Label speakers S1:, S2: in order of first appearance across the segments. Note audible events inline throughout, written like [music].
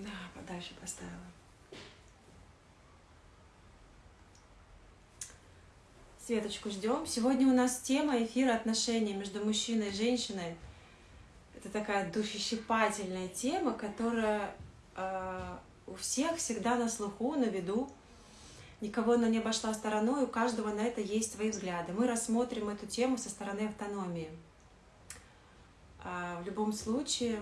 S1: Да, подальше поставила. Светочку ждем. Сегодня у нас тема эфира отношений между мужчиной и женщиной. Это такая душещипательная тема, которая э, у всех всегда на слуху, на виду. Никого она не обошла стороной, у каждого на это есть свои взгляды. Мы рассмотрим эту тему со стороны автономии. А в любом случае,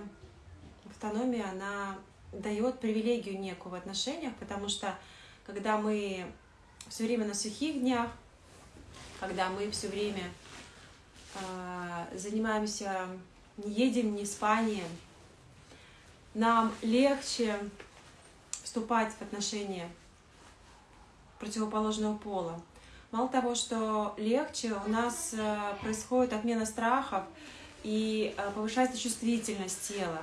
S1: автономия, она дает привилегию некую в отношениях, потому что когда мы все время на сухих днях, когда мы все время э, занимаемся не едем, не спанием, нам легче вступать в отношения противоположного пола. Мало того, что легче, у нас э, происходит отмена страхов и э, повышается чувствительность тела,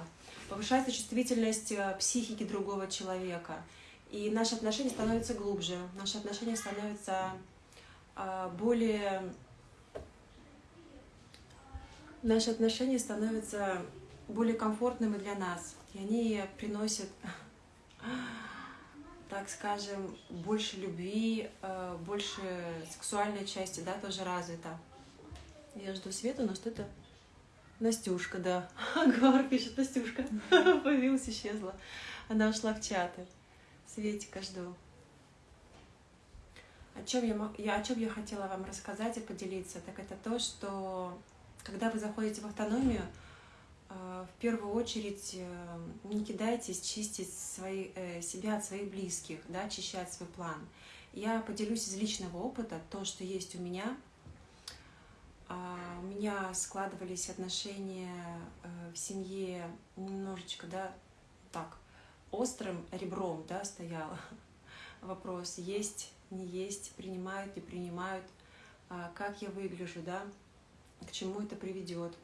S1: повышается чувствительность э, психики другого человека. И наши отношения становятся глубже, наши отношения становятся более... Наши отношения становятся более комфортными для нас, и они приносят так скажем, больше любви, э, больше сексуальной части, да, тоже развита. Я жду Свету, но что-то... Настюшка, да. [laughs] Гвар пишет, Настюшка. [laughs] Появилась, исчезла. Она ушла в чаты. Светика жду. О чем я, я, о чем я хотела вам рассказать и поделиться, так это то, что когда вы заходите в автономию, а, в первую очередь э, не кидайтесь чистить свои, э, себя от своих близких, да, очищать свой план. Я поделюсь из личного опыта, то, что есть у меня. А, у меня складывались отношения э, в семье немножечко, да, так, острым ребром, да, стоял [laughs] вопрос, есть, не есть, принимают, не принимают, а, как я выгляжу, да, к чему это приведет.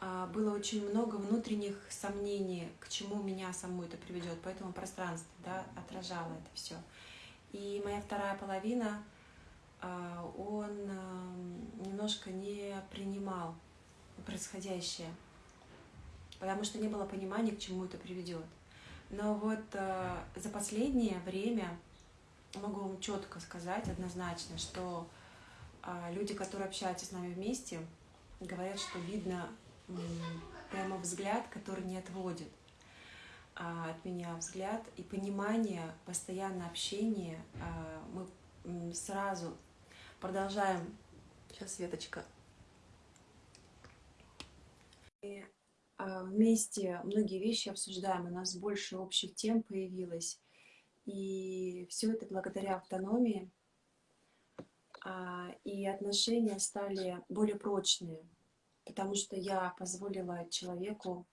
S1: А, было очень много внутренних сомнений, к чему меня саму это приведет, поэтому пространство да, отражало это все. И моя вторая половина, он немножко не принимал происходящее, потому что не было понимания, к чему это приведет. Но вот а, за последнее время могу вам четко сказать однозначно, что люди, которые общаются с нами вместе, говорят, что видно прямо взгляд, который не отводит а, от меня взгляд и понимание, постоянное общение. А, мы сразу продолжаем. Сейчас, Светочка. И а, вместе многие вещи обсуждаем, у нас больше общих тем появилось. И все это благодаря автономии. И отношения стали более прочные потому что я позволила человеку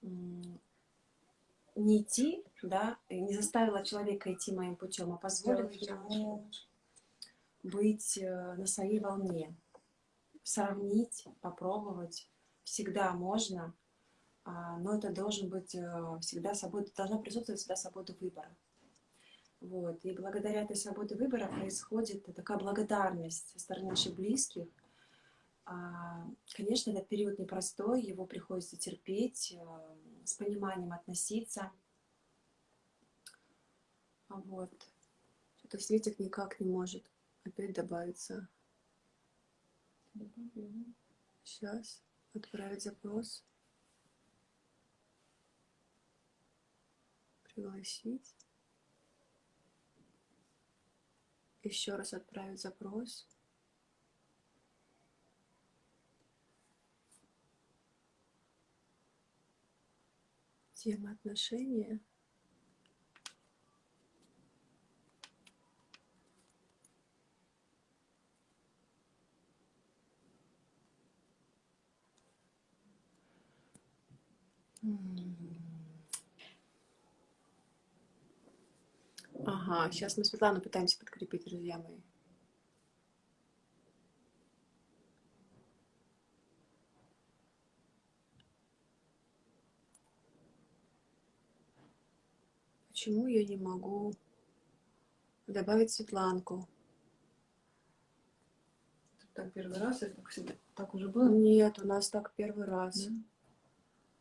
S1: не идти, да, не заставила человека идти моим путем, а позволила ему быть э, на своей волне, сравнить, попробовать. Всегда можно, а, но это должен быть э, всегда свобода, должна присутствовать всегда свобода выбора. Вот. И благодаря этой свободе выбора происходит такая благодарность со стороны наших близких, а, конечно, этот период непростой, его приходится терпеть, э, с пониманием относиться. Вот. Что-то Светик никак не может опять добавиться. Сейчас. Отправить запрос. Пригласить. Еще раз отправить запрос. тема отношения Ага, сейчас мы Светлану пытаемся подкрепить, друзья мои. почему я не могу добавить Светланку?
S2: Так первый раз всегда? так уже было?
S1: Нет, у нас так первый раз. Да?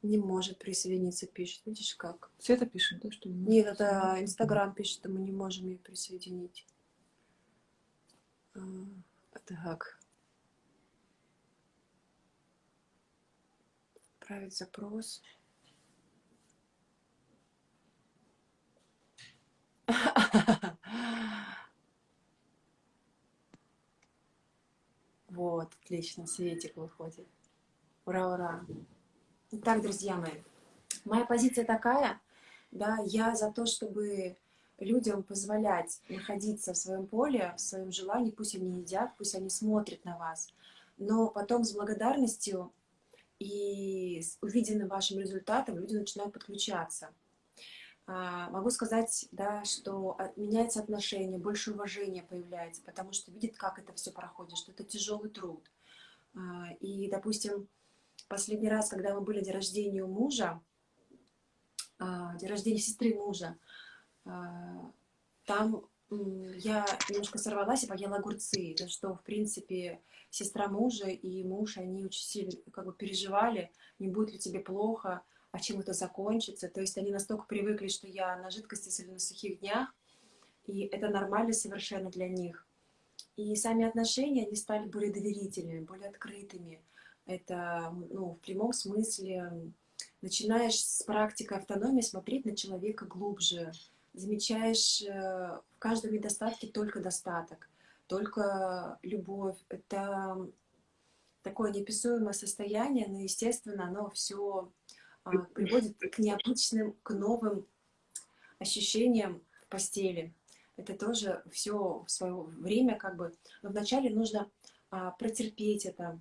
S1: Не может присоединиться, пишет. Видишь как?
S2: Света пишет, да, что
S1: не Нет, это Инстаграм пишет, что мы не можем ее присоединить. А, так. Отправить запрос. [laughs] Вот, отлично, Светик выходит. Ура, ура. Итак, друзья мои, моя позиция такая, да, я за то, чтобы людям позволять находиться в своем поле, в своем желании, пусть они едят, пусть они смотрят на вас, но потом с благодарностью и с увиденным вашим результатом люди начинают подключаться. А, могу сказать, да, что меняется отношение, больше уважения появляется, потому что видит, как это все проходит, что это тяжелый труд. А, и, допустим, последний раз, когда мы были день рождения у мужа, а, день рождения сестры мужа, а, там я немножко сорвалась и поела огурцы, за что, в принципе, сестра мужа и муж, они очень сильно как бы переживали, не будет ли тебе плохо, а чем это закончится. То есть они настолько привыкли, что я на жидкости или на сухих днях, и это нормально совершенно для них. И сами отношения, они стали более доверительными, более открытыми. Это, ну, в прямом смысле, начинаешь с практики автономии смотреть на человека глубже, замечаешь э, в каждом недостатке только достаток, только любовь. Это такое неописуемое состояние, но, естественно, оно все а, приводит к необычным, к новым ощущениям в постели. Это тоже все в свое время как бы... Но вначале нужно а, протерпеть это,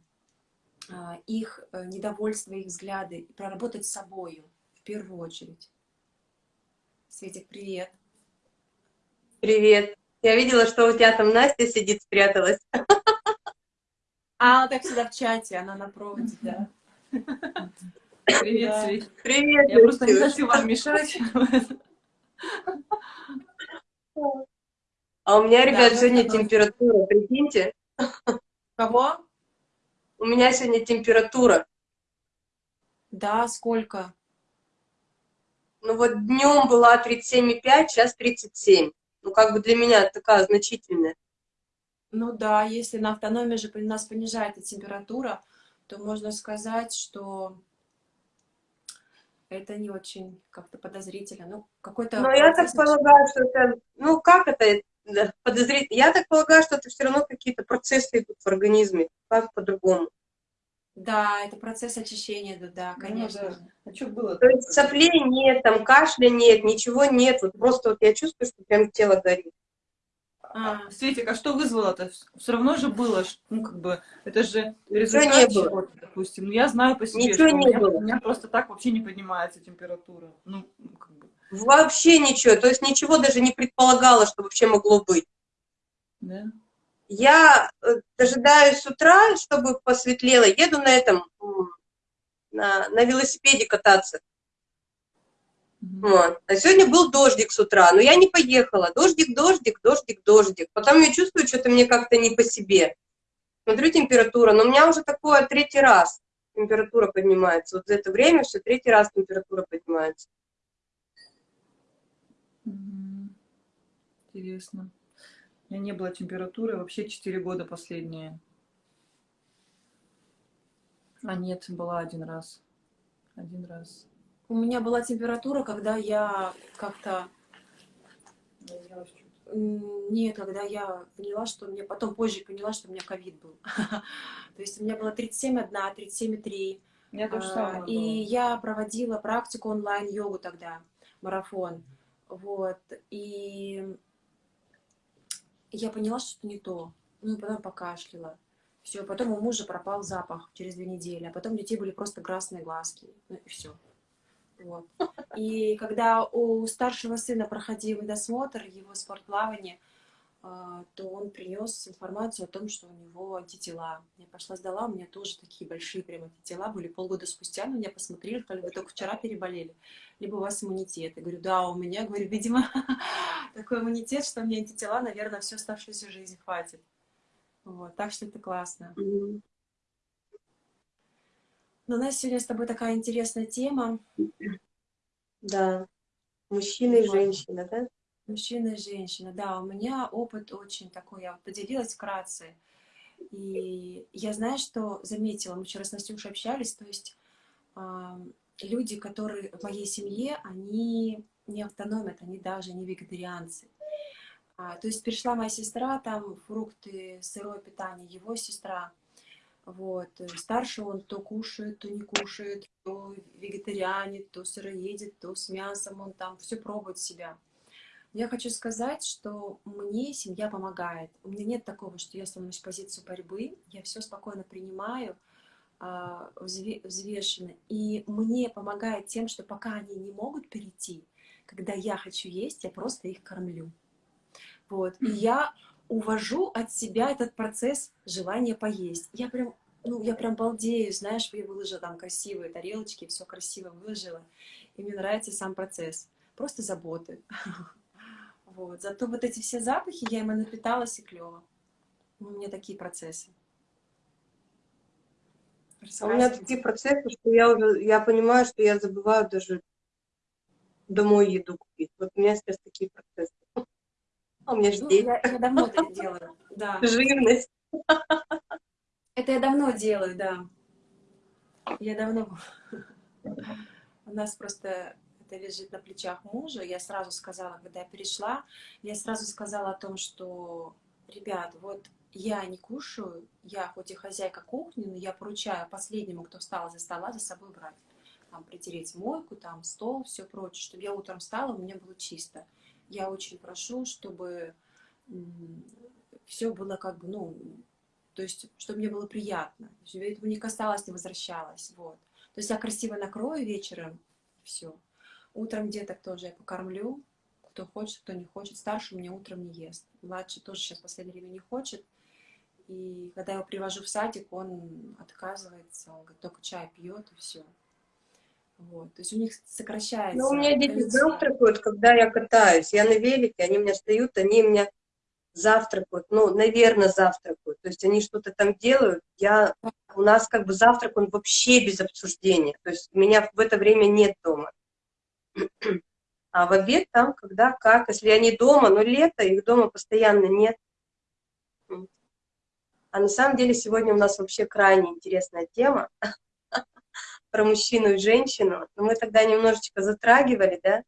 S1: их э, недовольство, их взгляды, проработать с собой в первую очередь. Светик, привет.
S3: Привет. Я видела, что у тебя там Настя сидит, спряталась.
S1: А, она так всегда в чате, она на проводе, да.
S2: Привет, да. Свет.
S3: Привет.
S2: Я просто не хочу вам мешать.
S3: А у меня, ребят, да, сегодня температура, прикиньте.
S1: Кого?
S3: У меня сегодня температура.
S1: Да, сколько?
S3: Ну вот днем была 37,5, сейчас 37. Ну как бы для меня такая значительная.
S1: Ну да, если на автономии же у нас понижается температура, то можно сказать, что это не очень как-то подозрительно. Ну, какой-то...
S3: Но я так полагаю, что это... Ну, как это подозрительно? Я так полагаю, что это все равно какие-то процессы идут в организме. Как по-другому?
S1: Да, это процесс очищения, да, да конечно. Ну,
S2: да. А что было?
S3: То есть соплей нет, там кашля нет, ничего нет. Вот просто вот я чувствую, что прям тело горит.
S2: А, Светик, а что вызвало-то? Все равно же было, ну, как бы, это же результат чего-то, допустим. Ну, я знаю по себе,
S3: ничего
S2: что
S3: не
S2: у, меня,
S3: было.
S2: у меня просто так вообще не поднимается температура. Ну, как бы.
S3: Вообще ничего, то есть ничего даже не предполагала, что вообще могло быть.
S2: Да?
S3: Я э, дожидаюсь с утра, чтобы посветлело, еду на этом, на, на велосипеде кататься. Вот. А сегодня был дождик с утра, но я не поехала. Дождик, дождик, дождик, дождик. Потом я чувствую, что-то мне как-то не по себе. Смотрю температура, но у меня уже такое третий раз температура поднимается. Вот за это время все третий раз температура поднимается.
S2: Интересно. У меня не было температуры вообще 4 года последние. А нет, была один раз. Один раз.
S1: У меня была температура, когда я как-то... Нет, когда я поняла, что мне... Потом позже поняла, что у меня ковид был. [laughs] То есть у меня было 37,1, 37,3.
S2: Я тоже самое
S1: а, И я проводила практику онлайн-йогу тогда, марафон. Вот. И я поняла, что не то. Ну, потом покашляла. Все, потом у мужа пропал запах через две недели, а потом у детей были просто красные глазки. Ну и все. Вот. И когда у старшего сына проходил досмотр, его спортплавание, то он принес информацию о том, что у него антитела. Я пошла сдала, у меня тоже такие большие прям антитела были. Полгода спустя на меня посмотрели, сказали, вы только вчера переболели, либо у вас иммунитет. Я говорю, да, у меня, говорю, видимо, [laughs] такой иммунитет, что мне антитела, наверное, всю оставшуюся жизнь хватит. Вот, так что это классно. Но у нас сегодня с тобой такая интересная тема.
S3: Да, мужчина и женщина, да?
S1: Мужчина и женщина, да. У меня опыт очень такой, я поделилась вкратце. И я знаю, что заметила, мы вчера с Настюшей общались, то есть э, люди, которые в моей семье, они не автономят, они даже не вегетарианцы. А, то есть пришла моя сестра, там фрукты, сырое питание, его сестра, вот, старший он то кушает, то не кушает, то вегетарианит, то сыроедет, то с мясом, он там все пробует себя. Я хочу сказать, что мне семья помогает. У меня нет такого, что я становлюсь в позицию борьбы, я все спокойно принимаю, а, взвешенно. И мне помогает тем, что пока они не могут перейти, когда я хочу есть, я просто их кормлю. Вот. И я увожу от себя этот процесс желания поесть. Я прям, ну, я прям балдею, знаешь, я выложила там красивые тарелочки, все красиво выложила. И мне нравится сам процесс. Просто заботы. [laughs] Вот. Зато вот эти все запахи, я ими напиталась и клево. У меня такие процессы.
S3: А у меня такие процессы, что я уже, я понимаю, что я забываю даже домой еду купить. Вот у меня сейчас такие процессы. А у меня же ну, дети.
S1: Я, я давно это делаю, да. [laughs]
S3: Живность.
S1: Это я давно делаю, да. Я давно. У нас просто это лежит на плечах мужа. Я сразу сказала, когда я перешла, я сразу сказала о том, что, ребят, вот я не кушаю, я хоть и хозяйка кухни, но я поручаю последнему, кто встал за стола, за собой брать. Там притереть мойку, там стол, все прочее, чтобы я утром встала, у меня было чисто. Я очень прошу, чтобы все было как бы, ну, то есть, чтобы мне было приятно. Чтобы этого не касалось, не возвращалась, вот. То есть я красиво накрою вечером, все. Утром деток тоже я покормлю, кто хочет, кто не хочет. Старший у меня утром не ест. Младший тоже сейчас в последнее время не хочет. И когда я его привожу в садик, он отказывается, он говорит, только чай пьет и все. Вот. То есть у них сокращается.
S3: Ну, у меня дети завтракают, когда я катаюсь. Я на велике, они меня встают, они меня завтракают, ну, наверное, завтракают. То есть они что-то там делают. Я, у нас как бы завтрак, он вообще без обсуждения. То есть меня в это время нет дома. А в обед там, когда, как, если они дома, но лето, их дома постоянно нет. А на самом деле сегодня у нас вообще крайне интересная тема [laughs] про мужчину и женщину. Но мы тогда немножечко затрагивали, да?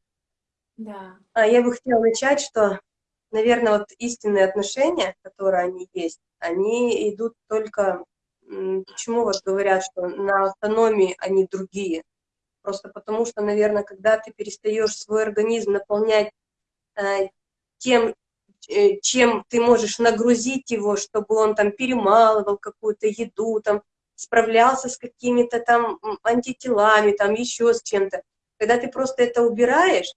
S1: Да.
S3: А я бы хотела начать, что, наверное, вот истинные отношения, которые они есть, они идут только... Почему вот говорят, что на автономии они другие? Просто потому что, наверное, когда ты перестаешь свой организм наполнять э, тем, Э, чем ты можешь нагрузить его, чтобы он там перемалывал какую-то еду, там, справлялся с какими-то там антителами, там еще с чем-то. Когда ты просто это убираешь,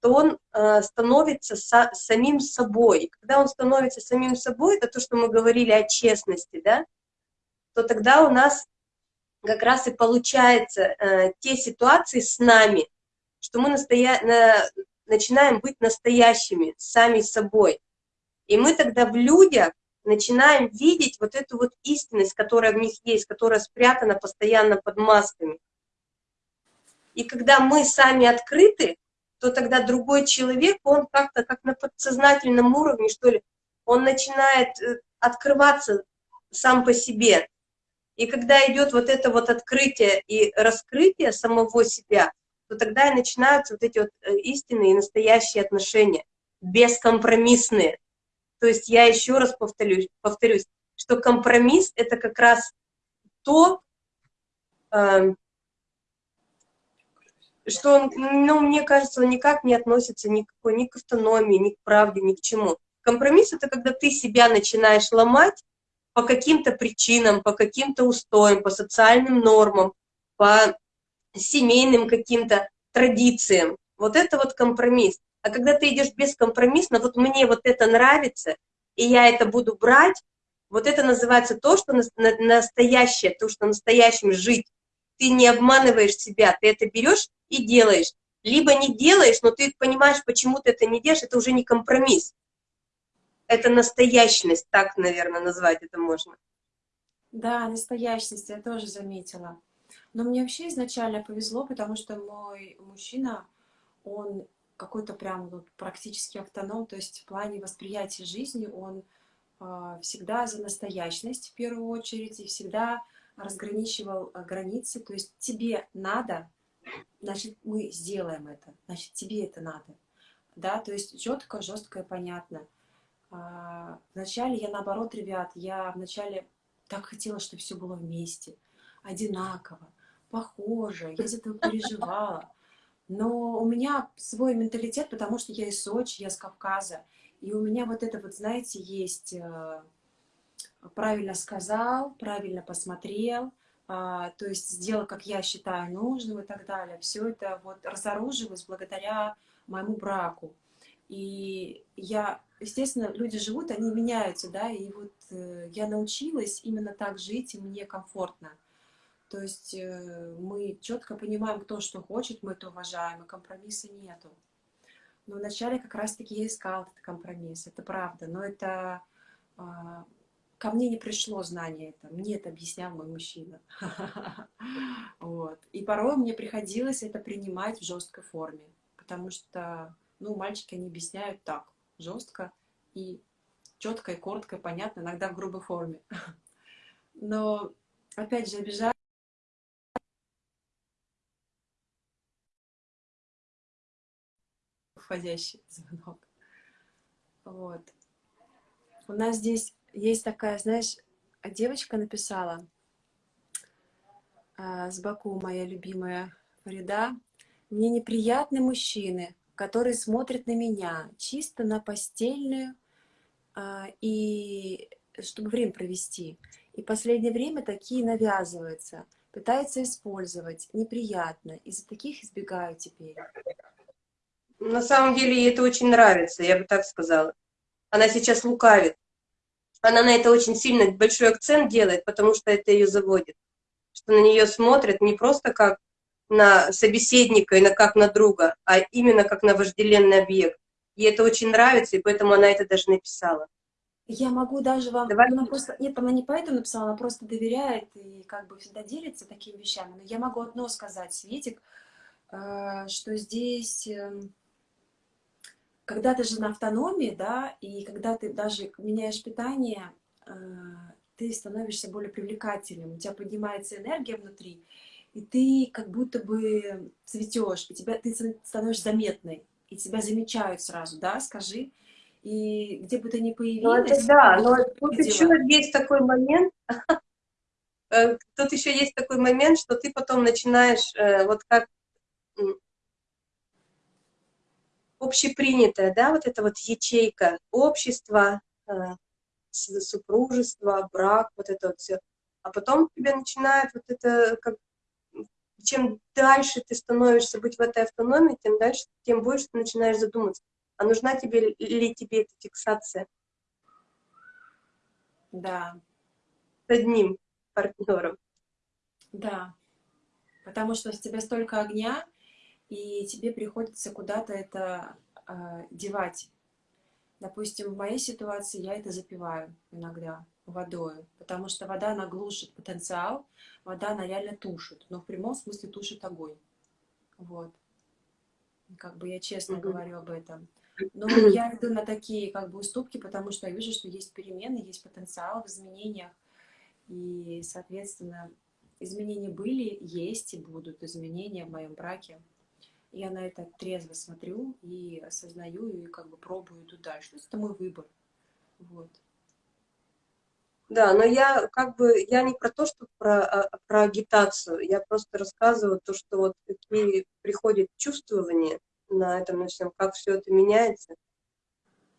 S3: то он э, становится со, самим собой. Когда он становится самим собой, это то, что мы говорили о честности, да, то тогда у нас как раз и получается э, те ситуации с нами, что мы настоя... на... начинаем быть настоящими, сами собой. И мы тогда в людях начинаем видеть вот эту вот истинность, которая в них есть, которая спрятана постоянно под масками. И когда мы сами открыты, то тогда другой человек, он как-то как на подсознательном уровне, что ли, он начинает э, открываться сам по себе. И когда идет вот это вот открытие и раскрытие самого себя, то тогда и начинаются вот эти вот э, истинные и настоящие отношения, бескомпромиссные. То есть я еще раз повторюсь, повторюсь что компромисс – это как раз то, э, что ну, мне кажется, он никак не относится никакой, ни к автономии, ни к правде, ни к чему. Компромисс – это когда ты себя начинаешь ломать по каким-то причинам, по каким-то устоям, по социальным нормам, по семейным каким-то традициям. Вот это вот компромисс. А когда ты идешь бескомпромиссно, вот мне вот это нравится, и я это буду брать, вот это называется то, что настоящее, то, что настоящим жить. Ты не обманываешь себя, ты это берешь и делаешь. Либо не делаешь, но ты понимаешь, почему ты это не делаешь, это уже не компромисс. Это настоящность, так, наверное, назвать это можно.
S1: Да, настоящность, я тоже заметила. Но мне вообще изначально повезло, потому что мой мужчина, он какой-то прям вот практически автоном, то есть в плане восприятия жизни он э, всегда за настоящность в первую очередь и всегда разграничивал э, границы, то есть тебе надо, значит мы сделаем это, значит тебе это надо, да, то есть четко, жестко и понятно. А, вначале я наоборот, ребят, я вначале так хотела, чтобы все было вместе, одинаково, похоже, я из этого переживала. Но у меня свой менталитет, потому что я из Сочи, я с Кавказа. И у меня вот это вот, знаете, есть э, правильно сказал, правильно посмотрел, а, то есть сделал, как я считаю нужным и так далее. Все это вот разоружилось благодаря моему браку. И я, естественно, люди живут, они меняются, да, и вот э, я научилась именно так жить, и мне комфортно. То есть э, мы четко понимаем, кто что хочет, мы это уважаем, и компромисса нету. Но вначале как раз-таки я искала этот компромисс, это правда. Но это а, ко мне не пришло знание это, мне это объяснял мой мужчина. [laughs] Вот. И порой мне приходилось это принимать в жесткой форме, потому что, ну, мальчики, они объясняют так, жестко и четко, и коротко, и понятно, иногда в грубой форме. [laughs] Но, опять же, обижать входящий звонок. Вот. У нас здесь есть такая, знаешь, девочка написала а, с Баку, моя любимая Фарида. Мне неприятны мужчины, которые смотрят на меня чисто на постельную а, и чтобы время провести. И последнее время такие навязываются, пытаются использовать. Неприятно. Из-за таких избегаю теперь.
S3: На самом деле ей это очень нравится, я бы так сказала. Она сейчас лукавит. Она на это очень сильно большой акцент делает, потому что это ее заводит. Что на нее смотрят не просто как на собеседника и на как на друга, а именно как на вожделенный объект. Ей это очень нравится, и поэтому она это даже написала.
S1: Я могу даже вам... Давай. Она просто... Нет, она не поэтому написала, она просто доверяет и как бы всегда делится такими вещами. Но я могу одно сказать, Светик, э, что здесь эм, когда ты же на автономии, да, и когда ты даже меняешь питание, э, ты становишься более привлекательным, у тебя поднимается энергия внутри, и ты как будто бы цветешь, и тебя, ты становишься заметной, и тебя замечают сразу, да, скажи. И где бы ты ни появилась... Ну, это
S3: да, но тут еще есть такой момент, [laughs] э, тут еще есть такой момент, что ты потом начинаешь, э, вот как общепринятая, да, вот эта вот ячейка общества, э, супружества, брак, вот это вот все. А потом тебе начинает вот это, как, чем дальше ты становишься быть в этой автономии, тем дальше, тем больше ты начинаешь задуматься, а нужна тебе ли тебе эта фиксация?
S1: Да.
S3: С одним партнером.
S1: Да. Потому что в тебе столько огня, и тебе приходится куда-то это э, девать. Допустим, в моей ситуации я это запиваю иногда водой, потому что вода, она глушит потенциал, вода, она реально тушит, но в прямом смысле тушит огонь. Вот. Как бы я честно mm -hmm. говорю об этом. Но я иду на такие как бы уступки, потому что я вижу, что есть перемены, есть потенциал в изменениях. И, соответственно, изменения были, есть и будут изменения в моем браке я на это трезво смотрю и осознаю, и как бы пробую иду дальше. То есть это мой выбор. Вот.
S3: Да, но я как бы, я не про то, что про, а, про агитацию, я просто рассказываю то, что вот какие приходят чувствования на этом, на всем, как все это меняется.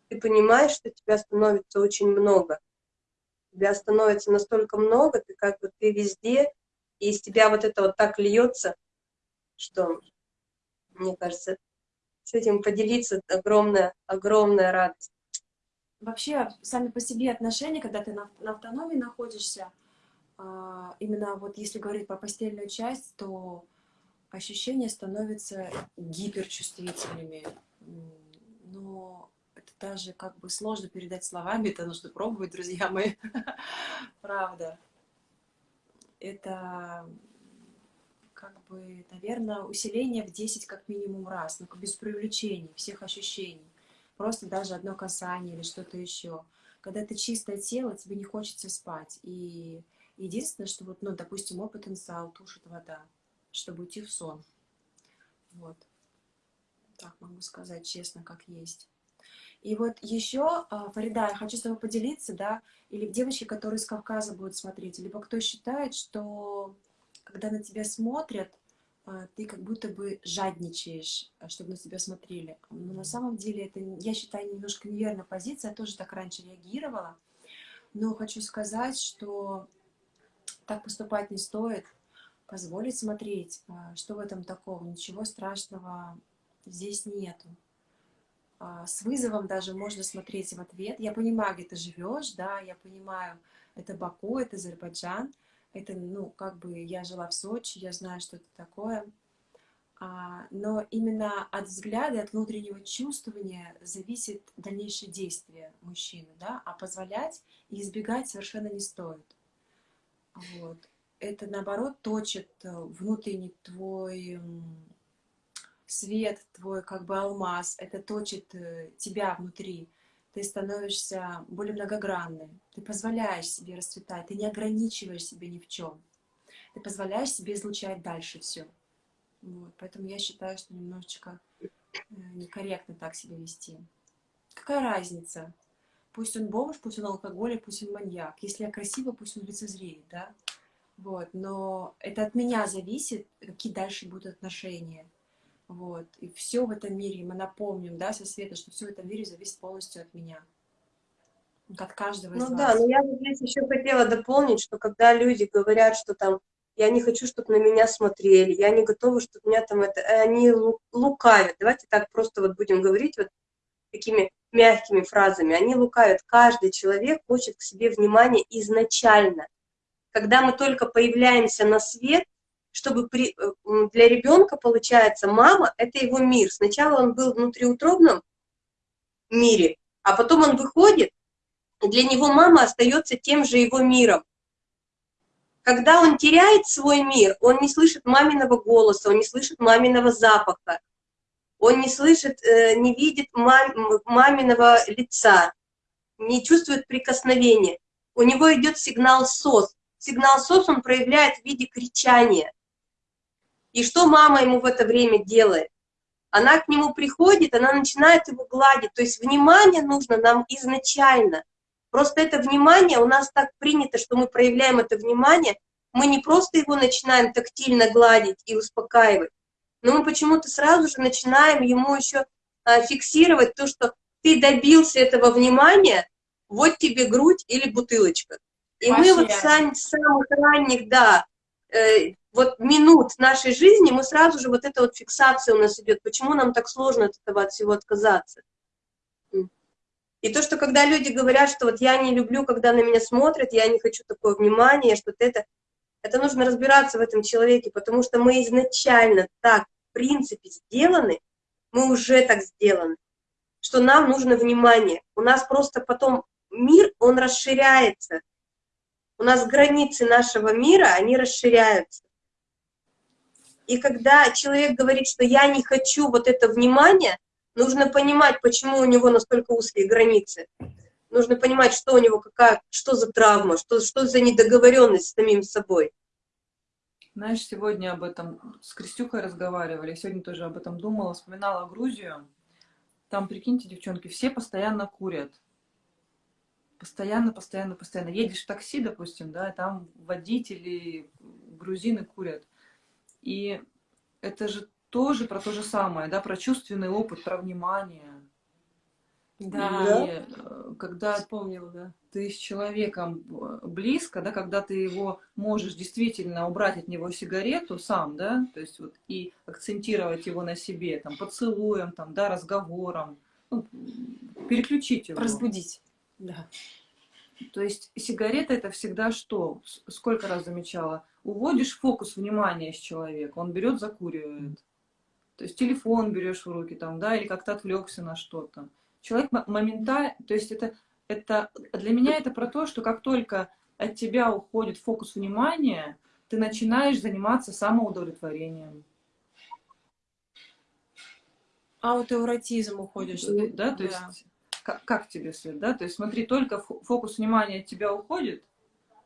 S3: Ты понимаешь, что тебя становится очень много. Тебя становится настолько много, ты как бы ты везде, и из тебя вот это вот так льется, что мне кажется, с этим поделиться огромная, огромная радость.
S1: Вообще, сами по себе отношения, когда ты на, на автономии находишься, а, именно вот если говорить про постельную часть, то ощущения становятся гиперчувствительными. Но это даже как бы сложно передать словами, это нужно пробовать, друзья мои. [laughs] Правда. Это как бы, наверное, усиление в 10 как минимум раз, но без привлечения всех ощущений. Просто даже одно касание или что-то еще. Когда ты чистое тело, тебе не хочется спать. И единственное, что вот, ну, допустим, мой потенциал тушит вода, чтобы уйти в сон. Вот. Так могу сказать честно, как есть. И вот еще, а, Фарида, я хочу с тобой поделиться, да, или девочки, которые из Кавказа будут смотреть, либо кто считает, что когда на тебя смотрят, ты как будто бы жадничаешь, а, чтобы на тебя смотрели. Но на самом деле это, я считаю, немножко неверная позиция, я тоже так раньше реагировала. Но хочу сказать, что так поступать не стоит, позволить смотреть, что в этом такого, ничего страшного здесь нету. А, с вызовом даже можно смотреть в ответ. Я понимаю, где ты живешь, да, я понимаю, это Баку, это Азербайджан, это, ну, как бы я жила в Сочи, я знаю, что это такое. А, но именно от взгляда, от внутреннего чувствования зависит дальнейшее действие мужчины, да, а позволять и избегать совершенно не стоит. Вот. Это, наоборот, точит э, внутренний твой свет твой, как бы алмаз, это точит э, тебя внутри. Ты становишься более многогранной. Ты позволяешь себе расцветать, ты не ограничиваешь себя ни в чем. Ты позволяешь себе излучать дальше все. Вот. Поэтому я считаю, что немножечко э, некорректно так себя вести. Какая разница? Пусть он бомж, пусть он алкоголик, пусть он маньяк. Если я красива, пусть он лицезреет, да? Вот, но это от меня зависит, какие дальше будут отношения. Вот. И все в этом мире, мы напомним, да, со света, что все в этом мире зависит полностью от меня. От каждого из
S3: ну,
S1: вас.
S3: да, но я здесь еще хотела дополнить, что когда люди говорят, что там я не хочу, чтобы на меня смотрели, я не готова, чтобы меня там это... Э, они лукавят. Давайте так просто вот будем говорить вот такими мягкими фразами. Они лукавят. Каждый человек хочет к себе внимания изначально. Когда мы только появляемся на свет, чтобы при, э, для ребенка, получается, мама – это его мир. Сначала он был в внутриутробном мире, а потом он выходит, и для него мама остается тем же его миром. Когда он теряет свой мир, он не слышит маминого голоса, он не слышит маминого запаха, он не слышит, э, не видит мам, маминого лица, не чувствует прикосновения. У него идет сигнал СОС. Сигнал СОС он проявляет в виде кричания. И что мама ему в это время делает? Она к нему приходит, она начинает его гладить. То есть внимание нужно нам изначально. Просто это внимание, у нас так принято, что мы проявляем это внимание, мы не просто его начинаем тактильно гладить и успокаивать, но мы почему-то сразу же начинаем ему еще а, фиксировать то, что ты добился этого внимания, вот тебе грудь или бутылочка. И Вообще. мы вот с самых ранних, да, вот минут нашей жизни мы сразу же, вот эта вот фиксация у нас идет, почему нам так сложно от этого от всего отказаться. И то, что когда люди говорят, что вот я не люблю, когда на меня смотрят, я не хочу такое внимание, что это, это нужно разбираться в этом человеке, потому что мы изначально так, в принципе, сделаны, мы уже так сделаны, что нам нужно внимание. У нас просто потом мир, он расширяется. У нас границы нашего мира, они расширяются. И когда человек говорит, что я не хочу вот это внимание, нужно понимать, почему у него настолько узкие границы. Нужно понимать, что у него, какая, что за травма, что, что за недоговоренность с самим собой.
S2: Знаешь, сегодня об этом с Крестюхой разговаривали, сегодня тоже об этом думала, вспоминала Грузию. Там, прикиньте, девчонки, все постоянно курят. Постоянно, постоянно, постоянно. Едешь в такси, допустим, да, там водители, грузины курят. И это же тоже про то же самое, да, про чувственный опыт, про внимание. Да. И э, когда Вспомнила, да. ты с человеком э, близко, да, когда ты его можешь действительно убрать от него сигарету сам, да, то есть вот и акцентировать его на себе, там, поцелуем, там, да, разговором, ну, переключить его.
S1: Разбудить, да.
S2: То есть сигарета это всегда что? Сколько раз замечала? Уводишь фокус внимания с человека, он берет, закуривает. То есть телефон берешь в руки, там, да, или как-то отвлекся на что-то. Человек моментально, то есть это, это, для меня это про то, что как только от тебя уходит фокус внимания, ты начинаешь заниматься самоудовлетворением.
S1: Аутоэротизм уходишь.
S2: Да, то
S1: Да.
S2: есть, как, как тебе, Свет, да? То есть, смотри, только фо- фокус внимания от тебя уходит,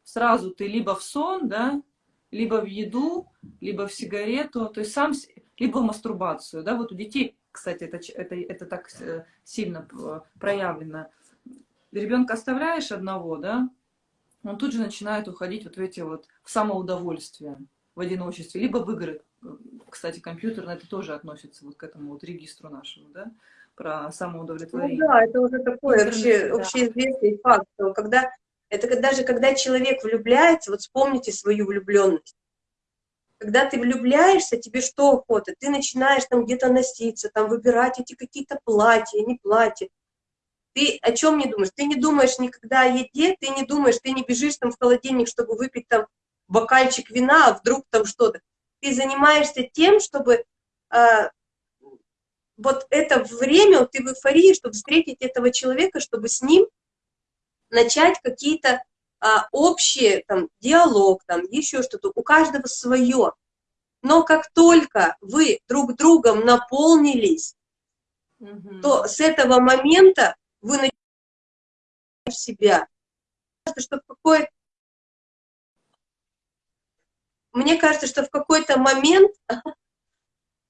S2: сразу ты либо в сон, да, либо в еду, либо в сигарету, то есть сам, либо в мастурбацию, да, вот у детей, кстати, это, это, это так э, сильно э, проявлено. Ребенка оставляешь одного, да, он тут же начинает уходить вот в эти вот, в самоудовольствие, в одиночестве, либо в игры. Кстати, компьютерно это тоже относится вот к этому вот регистру нашему, да, про
S3: Ну
S2: самоудовлетворение.
S3: да, это уже такой вообще,
S1: да.
S3: общеизвестный факт, что когда, это даже когда человек влюбляется, вот вспомните свою влюбленность. Когда ты влюбляешься, тебе что охота? Ты начинаешь там где-то носиться, там выбирать эти какие-то платья, не платья. Ты о чем не думаешь? Ты не думаешь никогда о еде, ты не думаешь, ты не бежишь там в холодильник, чтобы выпить там бокальчик вина, а вдруг там что-то. Ты занимаешься тем, чтобы а, вот это время, ты в эйфории, чтобы встретить этого человека, чтобы с ним начать какие-то а, общие, там, диалог, там, еще что-то, у каждого свое. Но как только вы друг другом наполнились,
S1: Мгм.
S3: то с этого момента вы начинаете себя. Кажется, что в какой- Мне кажется, что в какой-то момент, [laughs]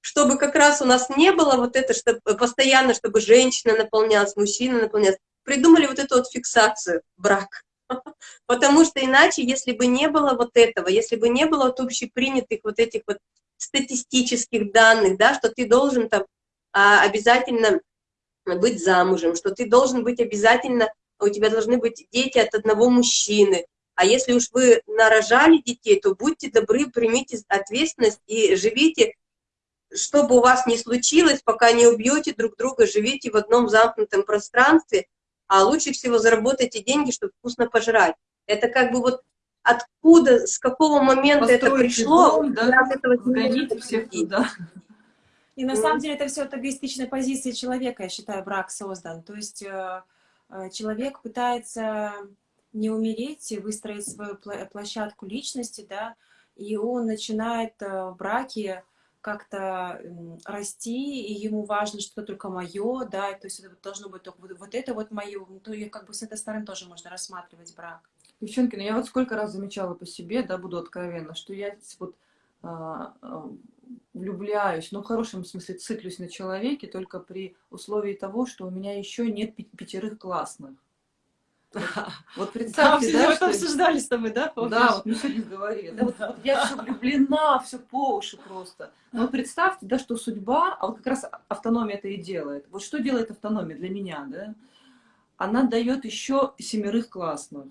S3: чтобы как раз у нас не было вот это, чтобы постоянно, чтобы женщина наполнялась, мужчина наполнялся, придумали вот эту вот фиксацию брак. [laughs] Потому что иначе, если бы не было вот этого, если бы не было вот общепринятых вот этих вот статистических данных, да, что ты должен там а, обязательно быть замужем, что ты должен быть обязательно, у тебя должны быть дети от одного мужчины, а если уж вы нарожали детей, то будьте добры, примите ответственность и живите, что бы у вас ни случилось, пока не убьете друг друга, живите в одном замкнутом пространстве, а лучше всего заработайте деньги, чтобы вкусно пожрать. Это как бы вот откуда, с какого момента это
S2: Постройте
S3: пришло,
S2: дом, да,
S3: этого
S2: сгоните всех туда.
S1: И на самом деле это все от эгоистичной позиции человека, я считаю, брак создан. То есть э, э, человек пытается не умереть и выстроить свою площадку личности, да, и он начинает э, в браке как-то расти, и ему важно, что только мое, да, то есть это должно быть только вот, вот это вот мое, то и как бы с этой стороны тоже можно рассматривать брак.
S2: Девчонки, ну я вот сколько раз замечала по себе, да, буду откровенна, что я вот а, а, влюбляюсь, ну в хорошем смысле циклюсь на человеке только при условии того, что у меня еще нет пятерых классных. Вот [laughs] представьте, да,
S1: мы
S2: что...
S1: обсуждали с тобой, да? помнишь?
S2: Да, вот мы сегодня говорили. Да, вот, вот я все влюблена, все по уши просто. Но вот представьте, да, что судьба, а вот как раз автономия это и делает. Вот что делает автономия для меня, да? Она дает еще семерых классных.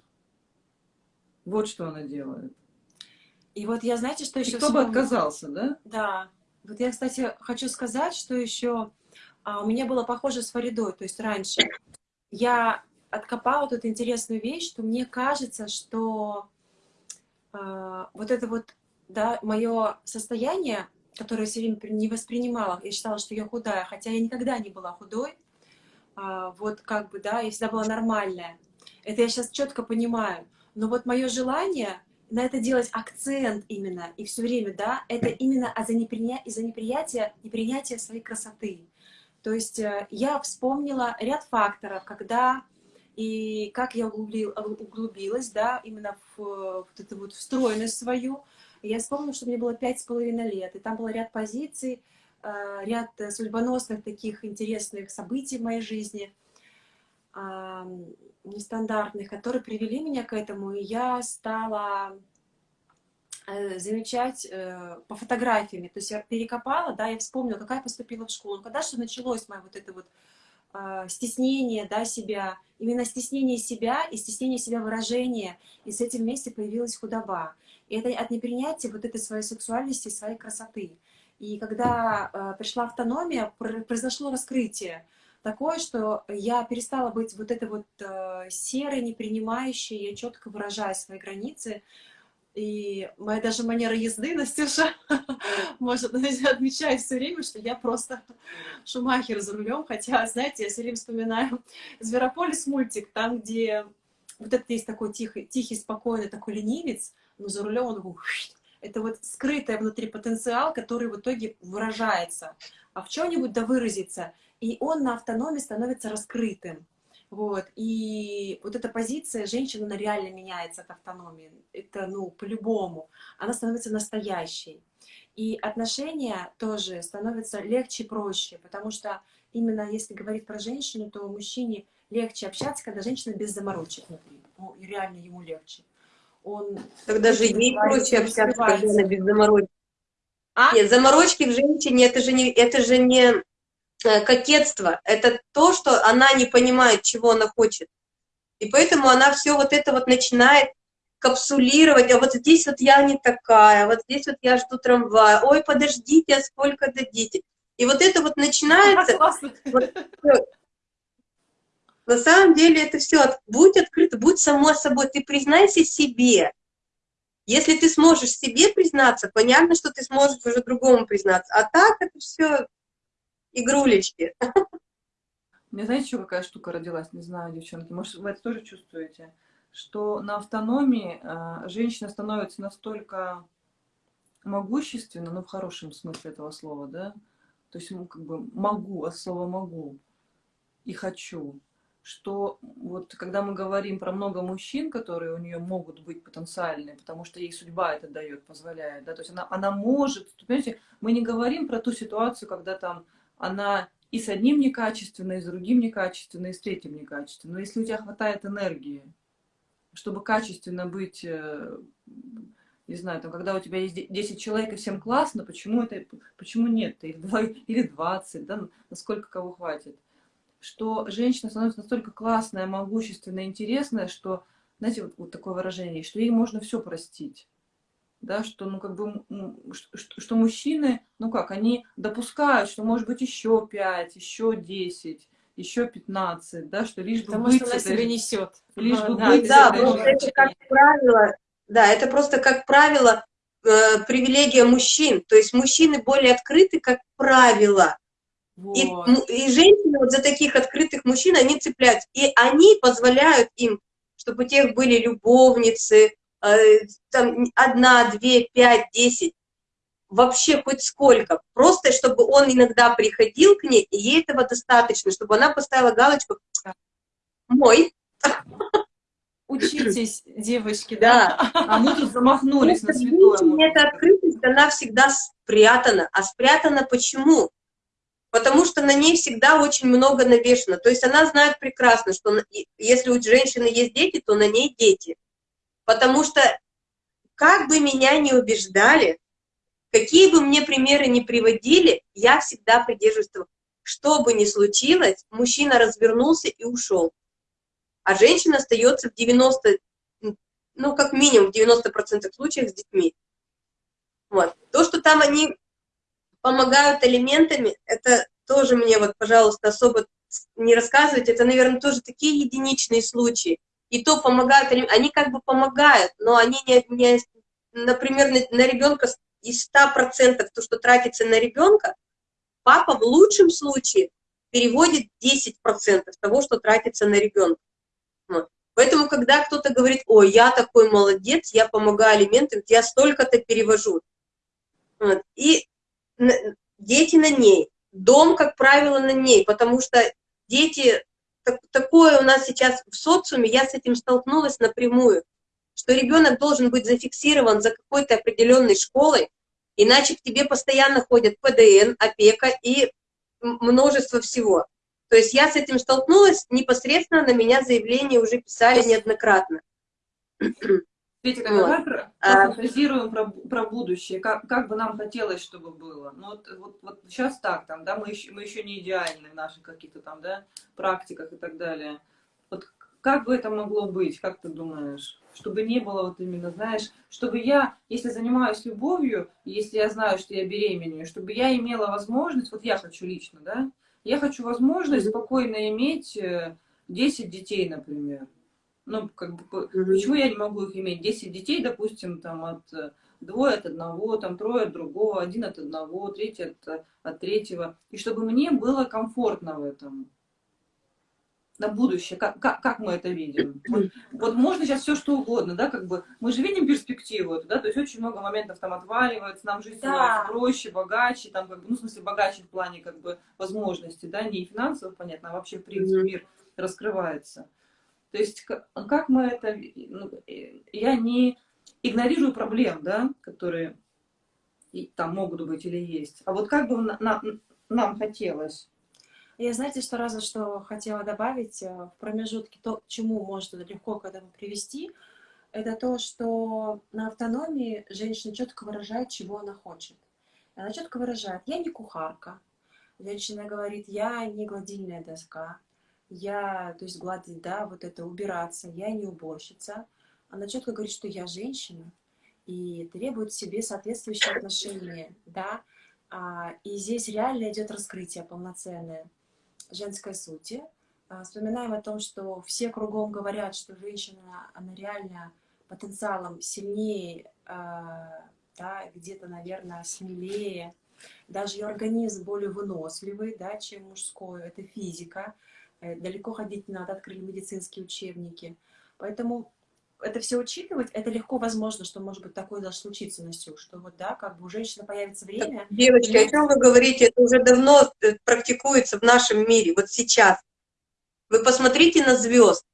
S2: Вот что она делает.
S1: И вот я, знаете, что
S2: И
S1: еще
S2: кто бы отказался, да?
S1: Да. Вот я, кстати, хочу сказать, что еще а, у меня было похоже с Фаридой, то есть раньше. Я откопала тут интересную вещь, что мне кажется, что а, вот это вот, да, мое состояние, которое я все время не воспринимала, я считала, что я худая, хотя я никогда не была худой, а, вот как бы, да, я всегда была нормальная. Это я сейчас четко понимаю. Но вот мое желание на это делать акцент именно, и все время, да, это именно из-за неприня... из неприятия, неприятия своей красоты. То есть э, я вспомнила ряд факторов, когда и как я углубил- углубилась, да, именно в, вот эту вот встроенность свою. Я вспомнила, что мне было пять с половиной лет, и там был ряд позиций, э, ряд э, судьбоносных таких интересных событий в моей жизни, ам, нестандартных, которые привели меня к этому, и я стала э, замечать э, по фотографиями. То есть я перекопала, да, я вспомнила, какая поступила в школу. Когда что началось мое вот это вот стеснение, да, себя, именно стеснение себя и стеснение себя выражения, и с этим вместе появилась худоба. И это от непринятия вот этой своей сексуальности, своей красоты. И когда э, пришла автономия, пр- произошло раскрытие такое, что я перестала быть вот этой вот э, серой, непринимающей, я четко выражаю свои границы. И моя даже манера езды, Настюша, [laughs] может, отмечает все время, что я просто шумахер за рулем, хотя, знаете, я все время вспоминаю [laughs] Зверополис мультик, там, где вот это есть такой тихий, тихий, спокойный такой ленивец, но за рулем он это вот скрытый внутри потенциал, который в итоге выражается, а в чем-нибудь да выразится, и он на автономии становится раскрытым. Вот. И вот эта позиция женщины, она реально меняется от автономии. Это, ну, по-любому. Она становится настоящей. И отношения тоже становятся легче, проще, потому что именно если говорить про женщину, то мужчине легче общаться, когда женщина без заморочек внутри. Ну, реально ему легче. Он
S3: Тогда же ей проще общаться, когда она без заморочек. А? Нет, заморочки в женщине, это же не, это же не кокетство, это то, что она не понимает, чего она хочет. И поэтому она все вот это вот начинает капсулировать, а вот здесь вот я не такая, вот здесь вот я жду трамвая, ой, подождите, а сколько дадите? И вот это вот начинается... [laughs] Вот, на самом деле это все, будь открыто, будь само собой, ты признайся себе. Если ты сможешь себе признаться, понятно, что ты сможешь уже другому признаться. А так это все игрулечки. [laughs]
S2: Мне знаете, еще какая штука родилась? Не знаю, девчонки, может, вы это тоже чувствуете? Что на автономии э, женщина становится настолько могущественна, ну, в хорошем смысле этого слова, да? То есть, ну, как бы могу, от слова могу и хочу что вот когда мы говорим про много мужчин, которые у нее могут быть потенциальные, потому что ей судьба это дает, позволяет, да, то есть она, она может, понимаете, мы не говорим про ту ситуацию, когда там она и с одним некачественно, и с другим некачественно, и с третьим некачественно. Но если у тебя хватает энергии, чтобы качественно быть, э, не знаю, там, когда у тебя есть 10 человек и всем классно, почему это, почему нет? Их 2 [laughs] или 20, да, насколько кого хватит что женщина становится настолько классная, могущественная, интересная, что, знаете, вот, вот такое выражение, что ей можно все простить. Да, что, ну, как бы, что, что мужчины, ну как, они допускают, что может быть еще 5, еще 10, еще 15, да, что лишь
S1: Потому
S2: бы
S1: быть... Потому что она себя несет.
S2: Лишь бы
S3: да, быть да, это как правило, да, это просто, как правило, э, привилегия мужчин. То есть мужчины более открыты, как правило. Вот. И, и женщины вот за таких открытых мужчин, они цепляются. И они позволяют им, чтобы у тех были любовницы, там одна, две, пять, десять, вообще хоть сколько. Просто чтобы он иногда приходил к ней, и ей этого достаточно, чтобы она поставила галочку «мой». [laughs]
S1: Учитесь, девочки,
S2: да? да. А мы тут замахнулись на святое.
S3: Эта открытость, она всегда спрятана. А спрятана почему? потому что на ней всегда очень много навешено. То есть она знает прекрасно, что если у женщины есть дети, то на ней дети. Потому что как бы меня ни убеждали, какие бы мне примеры ни приводили, я всегда придерживаюсь того, что бы ни случилось, мужчина развернулся и ушел. А женщина остается в 90, ну, как минимум в 90% случаев с детьми. Вот. То, что там они помогают элементами, это тоже мне вот, пожалуйста, особо не рассказывать, это, наверное, тоже такие единичные случаи. И то помогают, они как бы помогают, но они не, не например, на, на ребенка из 100% то, что тратится на ребенка, папа в лучшем случае переводит 10% того, что тратится на ребенка. Поэтому, когда кто-то говорит, ой, я такой молодец, я помогаю алиментам, я столько-то перевожу. Вот. И дети на ней, дом, как правило, на ней, потому что дети, так, такое у нас сейчас в социуме, я с этим столкнулась напрямую, что ребенок должен быть зафиксирован за какой-то определенной школой, иначе к тебе постоянно ходят ПДН, опека и множество всего. То есть я с этим столкнулась, непосредственно на меня заявление уже писали неоднократно.
S2: Светик, вот. а... фантазируем про, про будущее, как, как бы нам хотелось, чтобы было. Ну, вот, вот, вот сейчас так, там, да, мы еще, мы еще не идеальны в наших каких-то там, да, практиках и так далее. Вот как бы это могло быть, как ты думаешь? Чтобы не было вот именно, знаешь, чтобы я, если занимаюсь любовью, если я знаю, что я беременею, чтобы я имела возможность, вот я хочу лично, да, я хочу возможность спокойно иметь 10 э, детей, например ну, как бы, почему я не могу их иметь? 10 детей, допустим, там, от э, двое от одного, там, трое от другого, один от одного, третий от, от третьего. И чтобы мне было комфортно в этом. на будущее, как, как, как мы это видим. Вот, вот можно сейчас все что угодно, да, как бы, мы же видим перспективу эту, да, то есть очень много моментов там отваливается, нам жизнь да. становится проще, богаче, там, как бы, ну, в смысле, богаче в плане, как бы, возможностей, да, не финансово, понятно, а вообще, в принципе, мир раскрывается. То есть, как, мы это, ну, я не игнорирую проблем, да, которые там могут быть или есть, а вот как бы на, на, нам хотелось
S1: я, знаете, что раза что хотела добавить э, в промежутке, то, к чему может это легко к этому привести, это то, что на автономии женщина четко выражает, чего она хочет. Она четко выражает, я не кухарка. Женщина говорит, я не гладильная доска. Я, то есть гладить, да, вот это убираться, я не уборщица. Она четко говорит, что я женщина и требует себе соответствующие отношения, да. А, и здесь реально идет раскрытие полноценное женской сути. А, вспоминаем о том, что все кругом говорят, что женщина, она реально потенциалом сильнее, а, да, где-то, наверное, смелее. Даже ее организм более выносливый, да, чем мужской. Это физика. Э, далеко ходить не надо, открыли медицинские учебники. Поэтому это все учитывать, это легко возможно, что может быть такое даже случится, Настю, что вот, да, как бы у женщины появится время.
S3: Девочки, и... о чем вы говорите? Это уже давно э, практикуется в нашем мире, вот сейчас. Вы посмотрите на звезд.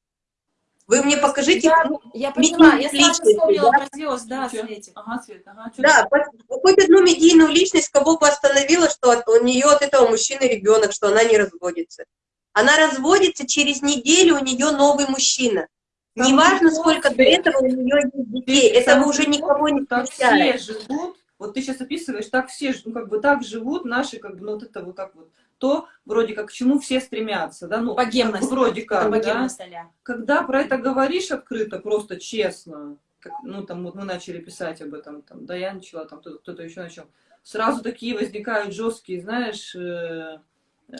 S3: Вы мне покажите...
S1: Я, я поняла, я сразу вспомнила да? про звезд, да, Светик.
S3: Ага, Свет, ага, да, хоть одну медийную личность, кого бы остановила, что у нее от этого мужчины ребенок, что она не разводится. Она разводится, через неделю у нее новый мужчина. Там Неважно, сколько до этого у нее есть детей, этого уже никого не
S2: так все живут, вот ты сейчас описываешь, так все, ну, как бы так живут наши, как бы, ну, вот это вот как вот, то, вроде как, к чему все стремятся, да, ну,
S1: богемность,
S2: вроде как, да, когда про это говоришь открыто, просто честно, как, ну, там, вот мы начали писать об этом, там, да, я начала, там, кто-то еще начал, сразу такие возникают жесткие, знаешь, э,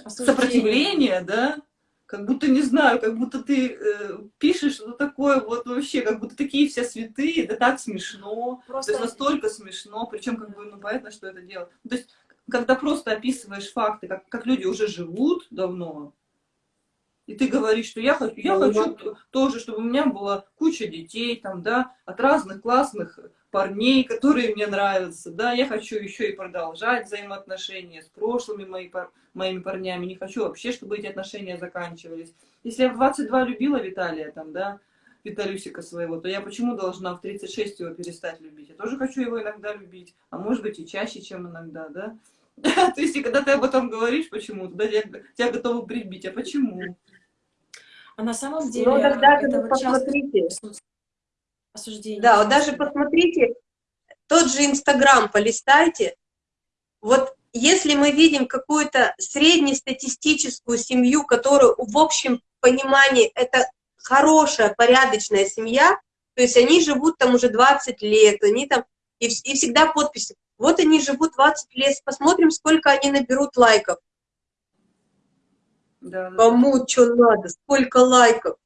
S2: сопротивления, да, как будто, не знаю, как будто ты э, пишешь что-то такое, вот вообще, как будто такие все святые, да так смешно, просто... то есть настолько смешно, причем как бы, ну, понятно, что это делать. То есть, когда просто описываешь факты, как, как люди уже живут давно, и ты говоришь, что я хочу, я хочу тоже, чтобы у меня была куча детей, там, да, от разных классных парней, которые мне нравятся, да, я хочу еще и продолжать взаимоотношения с прошлыми мои, моими парнями, не хочу вообще, чтобы эти отношения заканчивались. Если я в 22 любила Виталия, там, да, Виталюсика своего, то я почему должна в 36 его перестать любить? Я тоже хочу его иногда любить, а может быть и чаще, чем иногда, да? [laughs] То есть, и когда ты об этом говоришь почему-то, да, тебя готовы прибить, а почему?
S1: А на самом деле... Ну,
S3: тогда это посмотрите. Осуждение. Да, вот даже посмотрите, тот же Инстаграм полистайте. Вот если мы видим какую-то среднестатистическую семью, которую в общем понимании это хорошая, порядочная семья, то есть они живут там уже 20 лет, они там, и, и всегда подписи. Вот они живут 20 лет, посмотрим, сколько они наберут лайков. Да, да. Кому что надо, сколько лайков.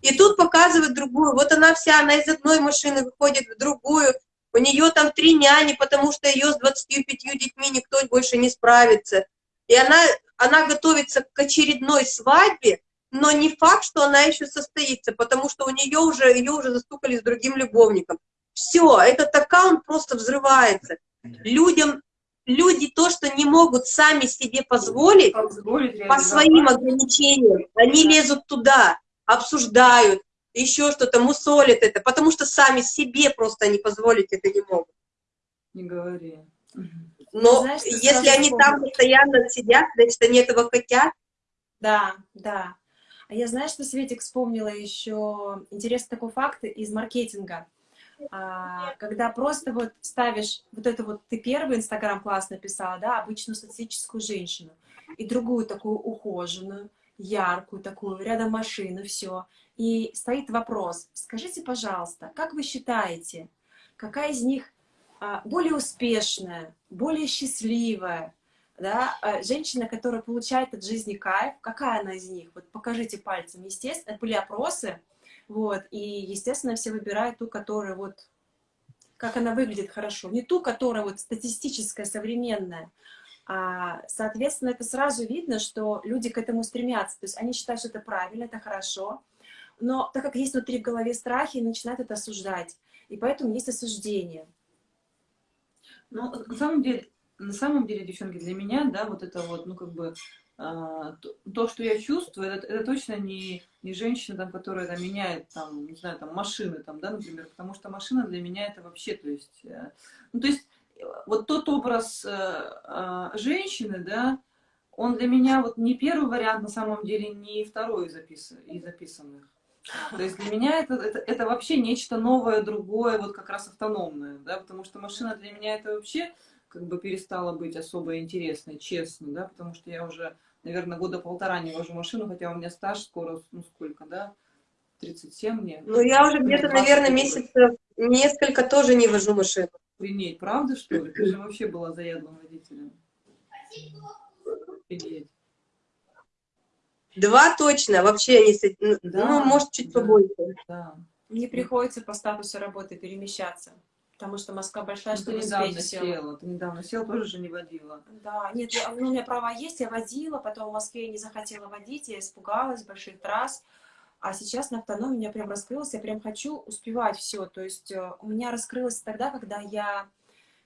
S3: И тут показывают другую. Вот она вся, она из одной машины выходит в другую. У нее там три няни, потому что ее с 25 детьми никто больше не справится. И она, она готовится к очередной свадьбе, но не факт, что она еще состоится, потому что у нее уже, ее уже застукали с другим любовником. Все, этот аккаунт просто взрывается. Людям, люди то, что не могут сами себе позволить, позволить по своим ограничениям, они лезут туда обсуждают, еще что-то, мусолят это, потому что сами себе просто не позволить это не могут.
S2: Не говори.
S3: Но Знаешь, если они помню. там постоянно сидят, значит, они этого хотят.
S1: Да, да. А я, знаешь, что, Светик, вспомнила еще интересный такой факт из маркетинга. А, когда просто вот ставишь вот это вот, ты первый Инстаграм классно писала, да, обычную статистическую женщину, и другую такую ухоженную, яркую такую, рядом машины, все. И стоит вопрос, скажите, пожалуйста, как вы считаете, какая из них а, более успешная, более счастливая, да, а, женщина, которая получает от жизни кайф, какая она из них? Вот покажите пальцем. Естественно, это были опросы, вот, и, естественно, все выбирают ту, которая вот, как она выглядит хорошо. Не ту, которая вот статистическая, современная, А, соответственно, это сразу видно, что люди к этому стремятся. То есть они считают, что это правильно, это хорошо. Но так как есть внутри в голове страхи, начинают это осуждать. И поэтому есть осуждение.
S2: Ну, на самом деле, на самом деле, девчонки, для меня, да, вот это вот, ну, как бы, то, то, что я чувствую, это, это точно не, не женщина, там, которая там, меняет, там, не знаю, там, машины, там, да, например, потому что машина для меня это вообще, то есть, э, ну, то есть, вот тот образ э, э, женщины, да, он для меня вот не первый вариант, на самом деле, не второй из, из записанных. То есть для меня это, это, это вообще нечто новое, другое, вот как раз автономное, да, потому что машина для меня это вообще как бы перестала быть особо интересной, честно, да, потому что я уже, наверное, года полтора не вожу машину, хотя у меня стаж скоро, ну сколько, да, 37 мне.
S3: Ну я уже где-то, наверное, месяцев несколько тоже не вожу машину.
S2: Охренеть, правда, что ли? Ты же вообще была заядлым водителем. Офигеть.
S3: Два точно, вообще не... Ну, да, ну, может, чуть да, побольше.
S1: Да. Мне приходится по статусу работы перемещаться. Потому что Москва большая, ну, что
S2: ты недавно села. Ты недавно села, тоже же не водила.
S1: Да, нет, я, ну, у меня права есть, я водила, потом в Москве я не захотела водить, я испугалась больших трасс. А сейчас на автономии у меня прям раскрылось, я прям хочу успевать все. То есть э, у меня раскрылось тогда, когда я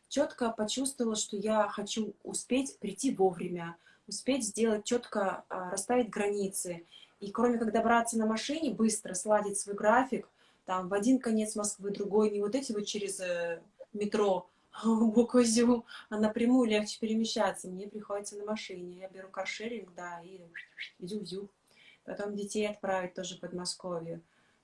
S1: четко почувствовала, что я хочу успеть прийти вовремя, успеть сделать четко, а, расставить границы. И кроме как добраться на машине, быстро сладить свой график, там в один конец Москвы, другой, не вот эти вот через э, метро [laughs] Буквозю, а напрямую легче перемещаться. Мне приходится на машине. Я беру каршеринг, да, и зю-зю. Потом детей отправить тоже в Подмосковье.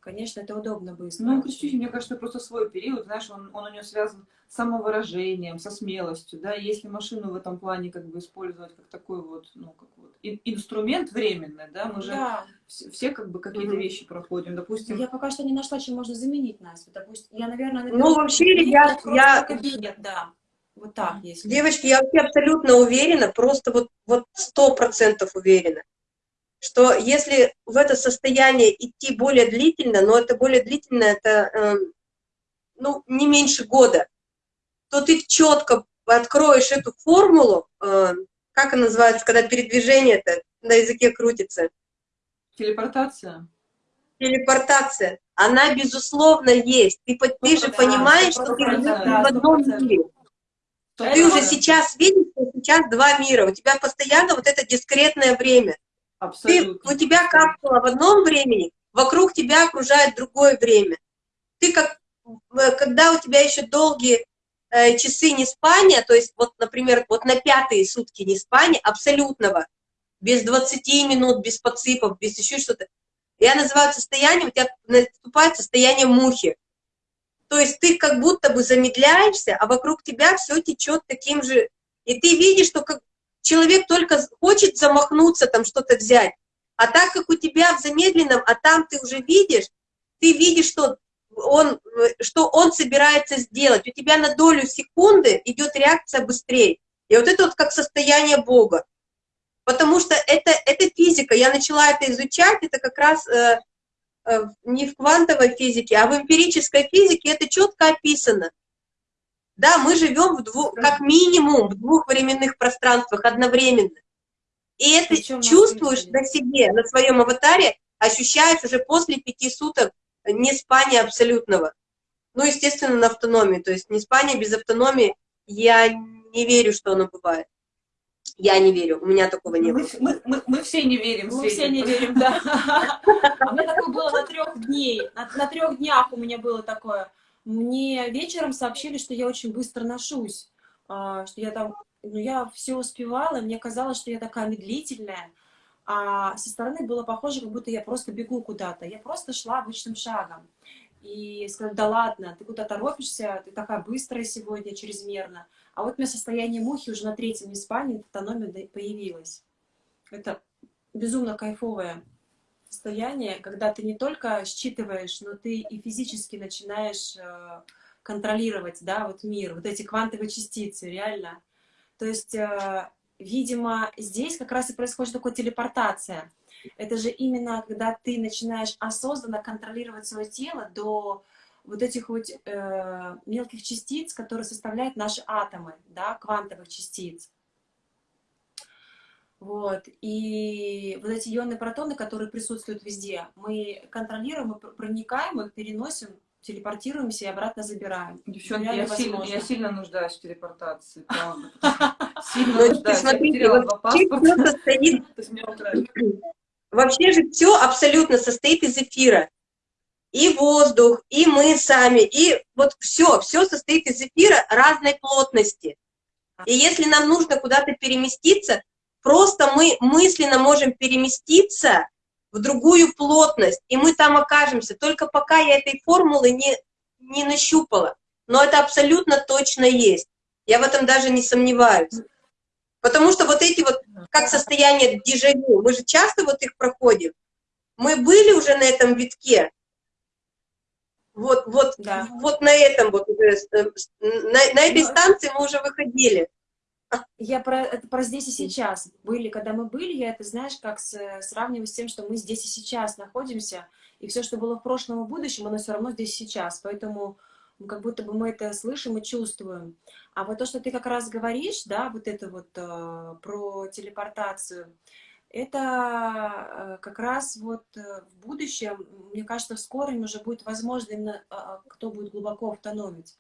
S1: Конечно, это удобно быстро.
S2: Ну, Кричусь, мне кажется, просто свой период, знаешь, он, он у нее связан с самовыражением, со смелостью, да, если машину в этом плане как бы использовать как такой вот, ну, как вот инструмент временный, да, мы же да. Все, все как бы какие-то угу. вещи проходим, допустим.
S1: Я пока что не нашла, чем можно заменить Настю, допустим, я, наверное,
S3: ну, вообще, ребят, я...
S1: Кабинет, да. Вот так, если.
S3: Девочки, я вообще абсолютно уверена, просто вот вот сто процентов уверена, что если в это состояние идти более длительно, но это более длительно, это э, ну, не меньше года, то ты четко откроешь эту формулу, э, как она называется, когда передвижение-то на языке крутится?
S2: Телепортация.
S3: Телепортация. Она, безусловно, есть. Ты, ты же понимаешь, что ты в одном мире. Ты уже сейчас видишь, что сейчас два мира. У тебя постоянно вот это дискретное время. Абсолютно. Ты, у тебя капсула в одном времени, вокруг тебя окружает другое время. Ты как, когда у тебя еще долгие э, часы не спания, то есть вот, например, вот на пятые сутки не спания, абсолютного, без 20 минут, без подсыпов, без еще что-то, я называю состоянием, у тебя наступает состояние мухи. То есть ты как будто бы замедляешься, а вокруг тебя все течет таким же, и ты видишь, что как, человек только хочет замахнуться, там что-то взять. А так как у тебя в замедленном, а там ты уже видишь, ты видишь, что он, что он собирается сделать. У тебя на долю секунды идет реакция быстрее. И вот это вот как состояние Бога. Потому что это, это физика. Я начала это изучать, это как раз э, э, не в квантовой физике, а в эмпирической физике это четко описано. Да, мы живем в двух, как минимум в двух временных пространствах одновременно. И это Причем чувствуешь на себе, на своем аватаре, ощущаешь уже после пяти суток не спания абсолютного. Ну, естественно, на автономии. То есть не спание без автономии, я не верю, что оно бывает. Я не верю, у меня такого не было.
S2: Мы, мы, мы все не верим.
S1: Мы все не верим, да. [laughs] У меня такое было на трех дней. На трех днях у меня было такое. Мне вечером сообщили, что я очень быстро ношусь, а, что я там, ну, я все успевала, мне казалось, что я такая медлительная, а со стороны было похоже, как будто я просто бегу куда-то. Я просто шла обычным шагом. И сказали, да ладно, ты куда торопишься, ты такая быстрая сегодня, чрезмерно. А вот у меня состояние мухи уже на третьем неспании, автономия появилась. Это безумно кайфовое состояние, когда ты не только считываешь, но ты и физически начинаешь э, контролировать, да, вот мир, вот эти квантовые частицы, реально. То есть, э, видимо, здесь как раз и происходит такая телепортация. Это же именно, когда ты начинаешь осознанно контролировать свое тело до вот этих вот э, мелких частиц, которые составляют наши атомы, да, квантовых частиц. Вот. И вот эти ионные протоны, которые присутствуют везде, мы контролируем, мы проникаем их, переносим, телепортируемся и обратно забираем.
S2: Девчонки, я сильно, я сильно нуждаюсь в телепортации. [laughs] Сильно
S3: Ну,
S2: нуждаюсь.
S3: Смотрите, состоит, [laughs] вообще же все абсолютно состоит из эфира. И воздух, и мы сами, и вот все, все состоит из эфира разной плотности. И если нам нужно куда-то переместиться, просто мы мысленно можем переместиться в другую плотность, и мы там окажемся. Только пока я этой формулы не, не нащупала. Но это абсолютно точно есть. Я в этом даже не сомневаюсь. Потому что вот эти вот, как состояние дежавю, мы же часто вот их проходим. Мы были уже на этом витке, вот, вот,
S1: Да.
S3: вот на этом вот, уже, э, на, на этой
S1: Ну,
S3: станции мы уже выходили.
S1: Я про, это про здесь и сейчас. Были, когда мы были, я это, знаешь, как с- сравниваю с тем, что мы здесь и сейчас находимся, и все, что было в прошлом и будущем, оно все равно здесь и сейчас. Поэтому как будто бы мы это слышим и чувствуем. А вот то, что ты как раз говоришь, да, вот это вот э, про телепортацию, это э, как раз вот э, в будущем, мне кажется, в скором уже будет возможно именно, э, кто будет глубоко автономить.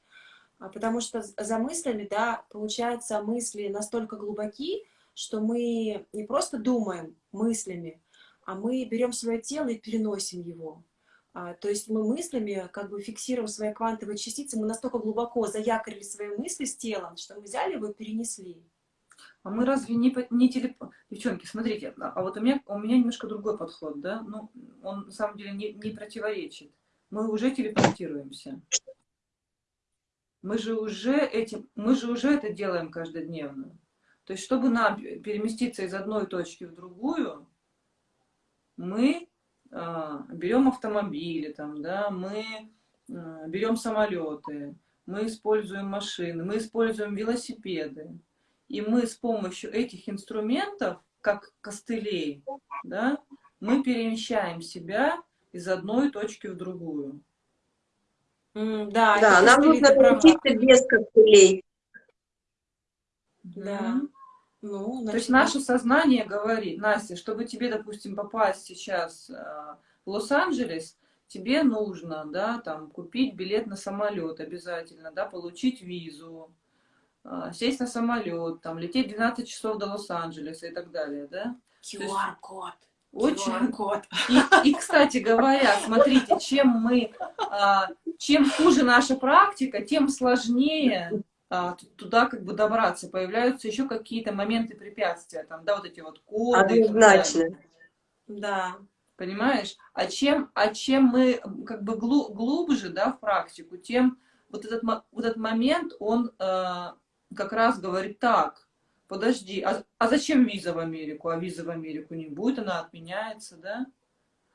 S1: А, Потому что за мыслями, да, получается, мысли настолько глубоки, что мы не просто думаем мыслями, а мы берем свое тело и переносим его. А, То есть мы мыслями как бы фиксируем свои квантовые частицы, мы настолько глубоко заякорили свои мысли с телом, что мы взяли его и перенесли.
S2: А мы разве не, не телеп... Девчонки, смотрите, а а вот у меня, у меня немножко другой подход, да? Ну, он на самом деле не, не противоречит. Мы уже телепортируемся. Мы же уже этим, мы же уже это делаем каждодневно. То есть, чтобы нам переместиться из одной точки в другую, мы а, берем автомобили, там, да, мы а, берем самолеты, мы используем машины, мы используем велосипеды. И мы с помощью этих инструментов, как костылей, да, мы перемещаем себя из одной точки в другую.
S1: Да,
S3: Да, нам нужно научиться без костылей.
S1: Да. Ну,
S2: То
S1: значит,
S2: есть наше сознание говорит, Настя, чтобы тебе, допустим, попасть сейчас а, в Лос-Анджелес, тебе нужно, да, там, купить билет на самолет обязательно, да, получить визу, а, сесть на самолет, там, лететь 12 часов до Лос-Анджелеса и так далее, да.
S1: QR-код.
S2: Очень. И, и, кстати говоря, смотрите, чем мы, а, чем хуже наша практика, тем сложнее а, туда как бы добраться. Появляются еще какие-то моменты препятствия, там, да, вот эти вот коды.
S3: Однозначно.
S1: Да.
S2: Понимаешь? А чем, а чем мы как бы глу- глубже, да, в практику, тем вот этот, вот этот момент, он э, как раз говорит так, подожди, а, а зачем виза в Америку? А виза в Америку не будет, она отменяется, да?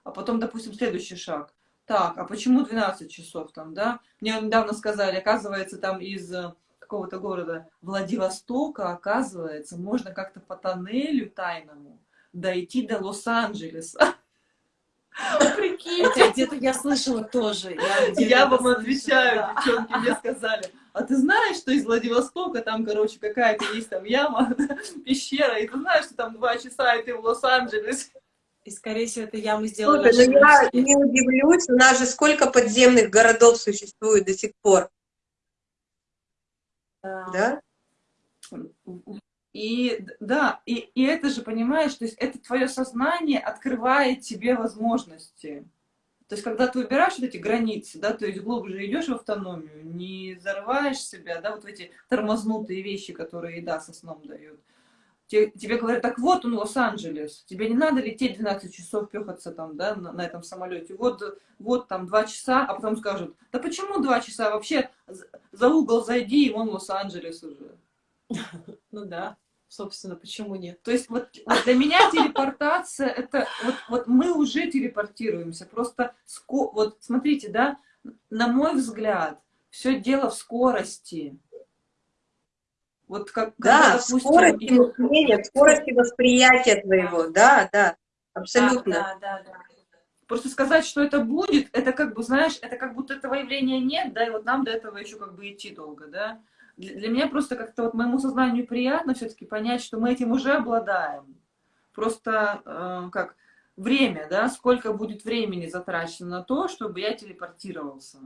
S2: А потом, допустим, следующий шаг. Так, а почему 12 часов там, да? Мне недавно сказали, оказывается, там из э, какого-то города Владивостока, оказывается, можно как-то по тоннелю тайному дойти до Лос-Анджелеса. [laughs] Прикиньте.
S1: Это где-то я слышала тоже. Я,
S2: Я вам
S1: слышала,
S2: отвечаю,
S1: да.
S2: девчонки, мне сказали, а ты знаешь, что из Владивостока там, короче, какая-то есть там яма, [laughs] пещера, и ты знаешь, что там два часа, и ты в Лос-Анджелес.
S1: И, скорее всего, это яму сделали
S3: Слушай, ну я не удивлюсь, у нас же сколько подземных городов существует до сих пор, да?
S2: И да, и, и это же, понимаешь, то есть это твое сознание открывает тебе возможности. То есть, когда ты убираешь вот эти границы, да, то есть глубже идешь в автономию, не зарываешь себя, да, вот эти тормознутые вещи, которые еда со сном дает. Те- Тебе говорят, так вот он, Лос-Анджелес, тебе не надо лететь 12 часов, пехаться там, да, на, на этом самолете. Вот, вот там два часа, а потом скажут, да почему два часа? Вообще за- за угол зайди, и вон Лос-Анджелес уже. [laughs]
S1: Ну да, собственно, почему нет?
S2: То есть вот, вот для меня телепортация это вот, вот мы уже телепортируемся. Просто ско- вот смотрите, да, на мой взгляд, все дело в скорости. Вот как
S3: Да,
S2: когда, допустим,
S3: скорости
S2: и-
S3: мышления, скорости восприятия твоего, да, да, абсолютно.
S1: Да, да, да.
S2: просто сказать, что это будет, это как бы, знаешь, это как будто этого явления нет, да, и вот нам до этого еще как бы идти долго, да. Для, меня просто как-то вот моему сознанию приятно все-таки понять, что мы этим уже обладаем. просто э, как время, да, сколько будет времени затрачено на то, чтобы я телепортировался.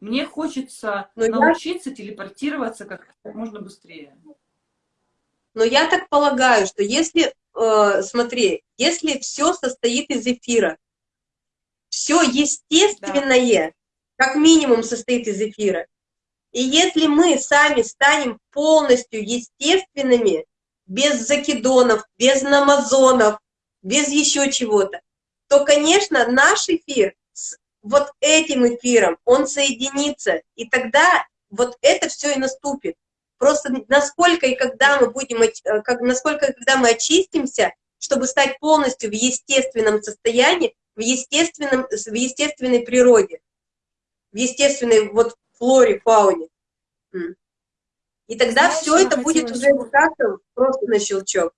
S2: Мне хочется Но научиться я... телепортироваться как можно быстрее.
S3: Но я так полагаю, что если, э, смотри, если все состоит из эфира, все естественное, да. как минимум, состоит из эфира. И если мы сами станем полностью естественными, без закидонов, без намазонов, без еще чего-то, то, конечно, наш эфир с вот этим эфиром, он соединится, и тогда вот это все и наступит. Просто насколько и когда мы будем, э, как, насколько и когда мы очистимся, чтобы стать полностью в естественном состоянии, в, естественном, в естественной природе, в естественной вот флоре, фауне. И тогда Знаешь, все это будет уже как-то просто на щелчок.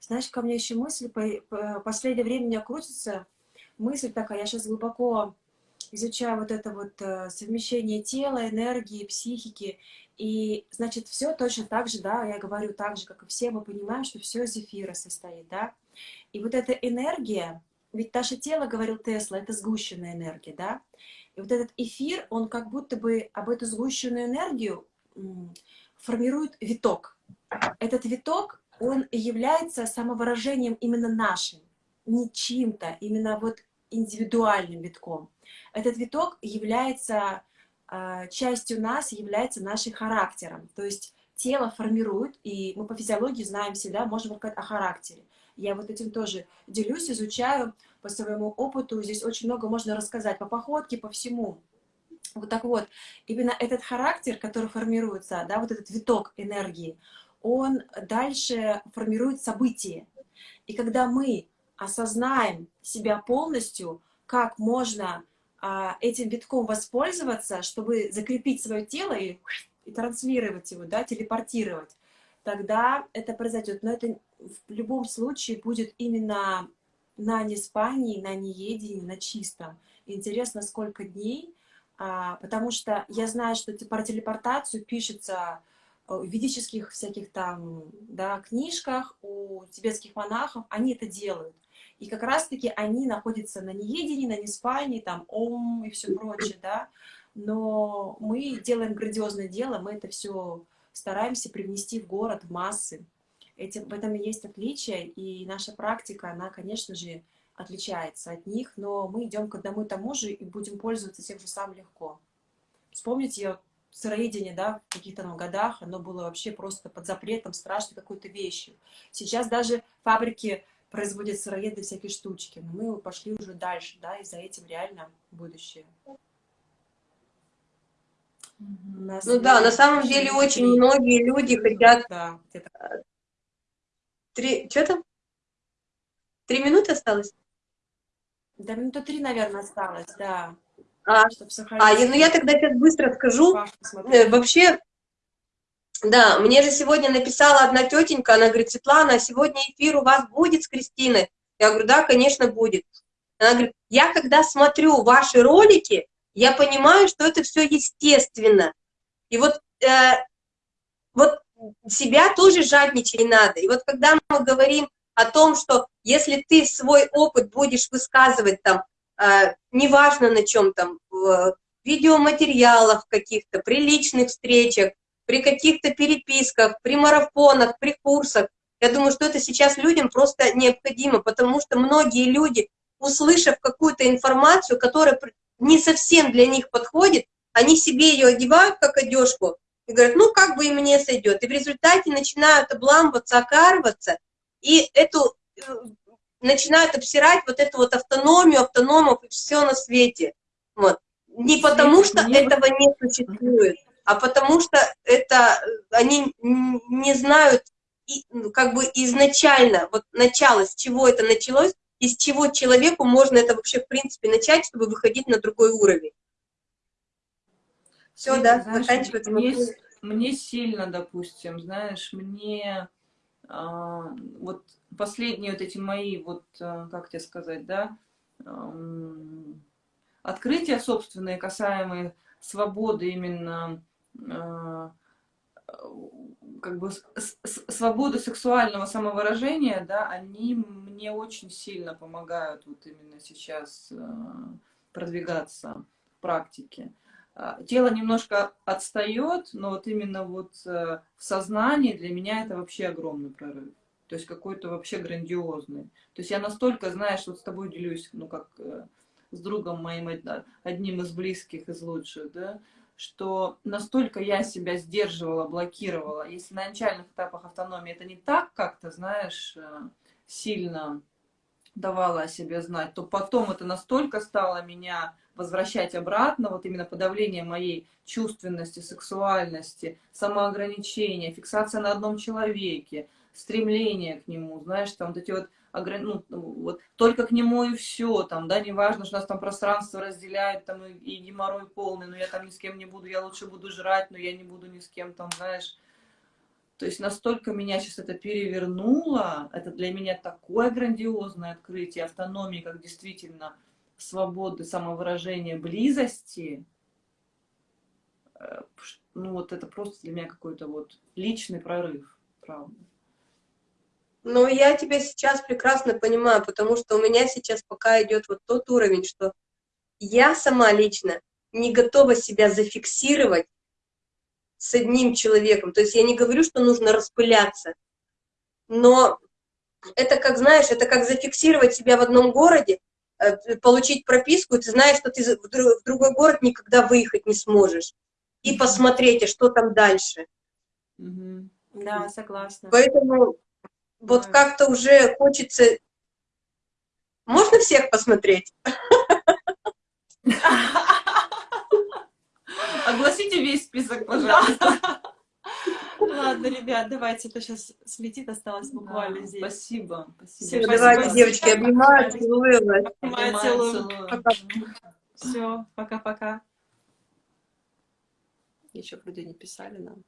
S1: Знаешь, ко мне еще мысль, по, по, последнее время у меня крутится мысль такая, я сейчас глубоко изучаю вот это вот э, совмещение тела, энергии, психики, и, значит, все точно так же, да, я говорю так же, как и все, мы понимаем, что все из эфира состоит, да, и вот эта энергия, ведь наше тело, говорил Тесла, это сгущенная энергия, да, и вот этот эфир, он как будто бы об эту сгущенную энергию формирует виток. Этот виток, он является самовыражением именно нашим, не чьим-то, именно вот индивидуальным витком. Этот виток является э, частью нас, является нашим характером. То есть тело формирует, и мы по физиологии знаем всегда, можем сказать о характере. Я вот этим тоже делюсь, изучаю по своему опыту. Здесь очень много можно рассказать по походке, по всему. Вот так вот, именно этот характер, который формируется, да, вот этот виток энергии, он дальше формирует события. И когда мы осознаем себя полностью, как можно а, этим витком воспользоваться, чтобы закрепить свое тело и, и транслировать его, да, телепортировать, тогда это произойдет. Но это в любом случае будет именно на неспании, на неедении, на чистом. Интересно, сколько дней, а, потому что я знаю, что про телепортацию пишется э, в ведических всяких там да, книжках, у тибетских монахов, они это делают. И как раз-таки они находятся на неедении, на неспании, там, ом и все прочее, да. Но мы делаем грандиозное дело, мы это все стараемся привнести в город, в массы. Этим, в этом и есть отличие, и наша практика, она, конечно же, отличается от них, но мы идем к одному и тому же и будем пользоваться тем же самым легко. Вспомните сыроедение, да, в каких-то ну, годах, оно было вообще просто под запретом, страшной какой-то вещью. Сейчас даже фабрики производят сыроеды всякие штучки, но мы пошли уже дальше, да, и за этим реально будущее.
S3: ну да, на самом деле очень многие люди хотят... Да, Три... Что там? Три минуты осталось?
S1: Да, минута три, наверное, осталось, да.
S3: А, а ну я тогда сейчас быстро скажу. Э, вообще, да, мне же сегодня написала одна тетенька, она говорит, Светлана, сегодня эфир у вас будет с Кристиной? Я говорю, да, конечно, будет. Она говорит, я когда смотрю ваши ролики, я понимаю, что это все естественно. И вот, э, вот себя тоже жадничать не надо. И вот когда мы говорим о том, что если ты свой опыт будешь высказывать там, э, неважно на чем там, в видеоматериалах каких-то, при личных встречах, при каких-то переписках, при марафонах, при курсах, я думаю, что это сейчас людям просто необходимо, потому что многие люди, услышав какую-то информацию, которая не совсем для них подходит, они себе ее одевают как одежку, и говорят, ну, как бы и мне сойдет. И в результате начинают обламываться, окарываться, и эту э, начинают обсирать вот эту вот автономию, автономов и все на свете. Вот. Не потому, что этого не существует, а потому что это они не знают ну, как бы изначально, вот начало, с чего это началось, из чего человеку можно это вообще в принципе начать, чтобы выходить на другой уровень.
S2: Все, да, знаешь, заканчивается. Мне, мне сильно, допустим, знаешь, мне а, вот последние вот эти мои, вот, а, как тебе сказать, да, открытия собственные, касаемые свободы именно, а, как бы с- с- свободу сексуального самовыражения, да, они мне очень сильно помогают вот именно сейчас продвигаться в практике. А, Тело немножко отстает, но вот именно вот э, в сознании для меня это вообще огромный прорыв. То есть какой-то вообще грандиозный. То есть я настолько, знаешь, вот с тобой делюсь, ну как э, с другом моим, од- одним из близких, из лучших, да, что настолько я себя сдерживала, блокировала. Если на начальных этапах автономии это не так как-то, знаешь, э, сильно давала о себе знать, то потом это настолько стало меня возвращать обратно, вот именно подавление моей чувственности, сексуальности, самоограничения, фиксация на одном человеке, стремление к нему, знаешь, там вот эти вот, ограни- ну, вот только к нему и все, там, да, неважно, что нас там пространство разделяет, там, и, и геморрой полный, но я там ни с кем не буду, я лучше буду жрать, но я не буду ни с кем там, знаешь, то есть настолько меня сейчас это перевернуло, это для меня такое грандиозное открытие автономии, как действительно свободы, самовыражения, близости. Э, Ну вот это просто для меня какой-то вот личный прорыв, правда.
S3: Но я тебя сейчас прекрасно понимаю, потому что у меня сейчас пока идет вот тот уровень, что я сама лично не готова себя зафиксировать с одним человеком. То есть я не говорю, что нужно распыляться, но это как, знаешь, это как зафиксировать себя в одном городе, э, получить прописку, и ты знаешь, что ты в дру- в другой город никогда выехать не сможешь. И посмотреть, а что там дальше.
S1: Да, согласна.
S3: Поэтому вот
S1: Да.
S3: как-то уже хочется... Можно всех посмотреть? [laughs]
S2: Огласите весь список, пожалуйста.
S1: Ладно, ребят, давайте, это сейчас слетит, осталось буквально
S2: Да,
S1: здесь.
S2: Спасибо. Спасибо.
S1: спасибо.
S3: Давайте, девочки, обнимаю, целую вас.
S1: Обнимаю,
S2: целую.
S1: Все, пока-пока. Еще вроде не писали нам.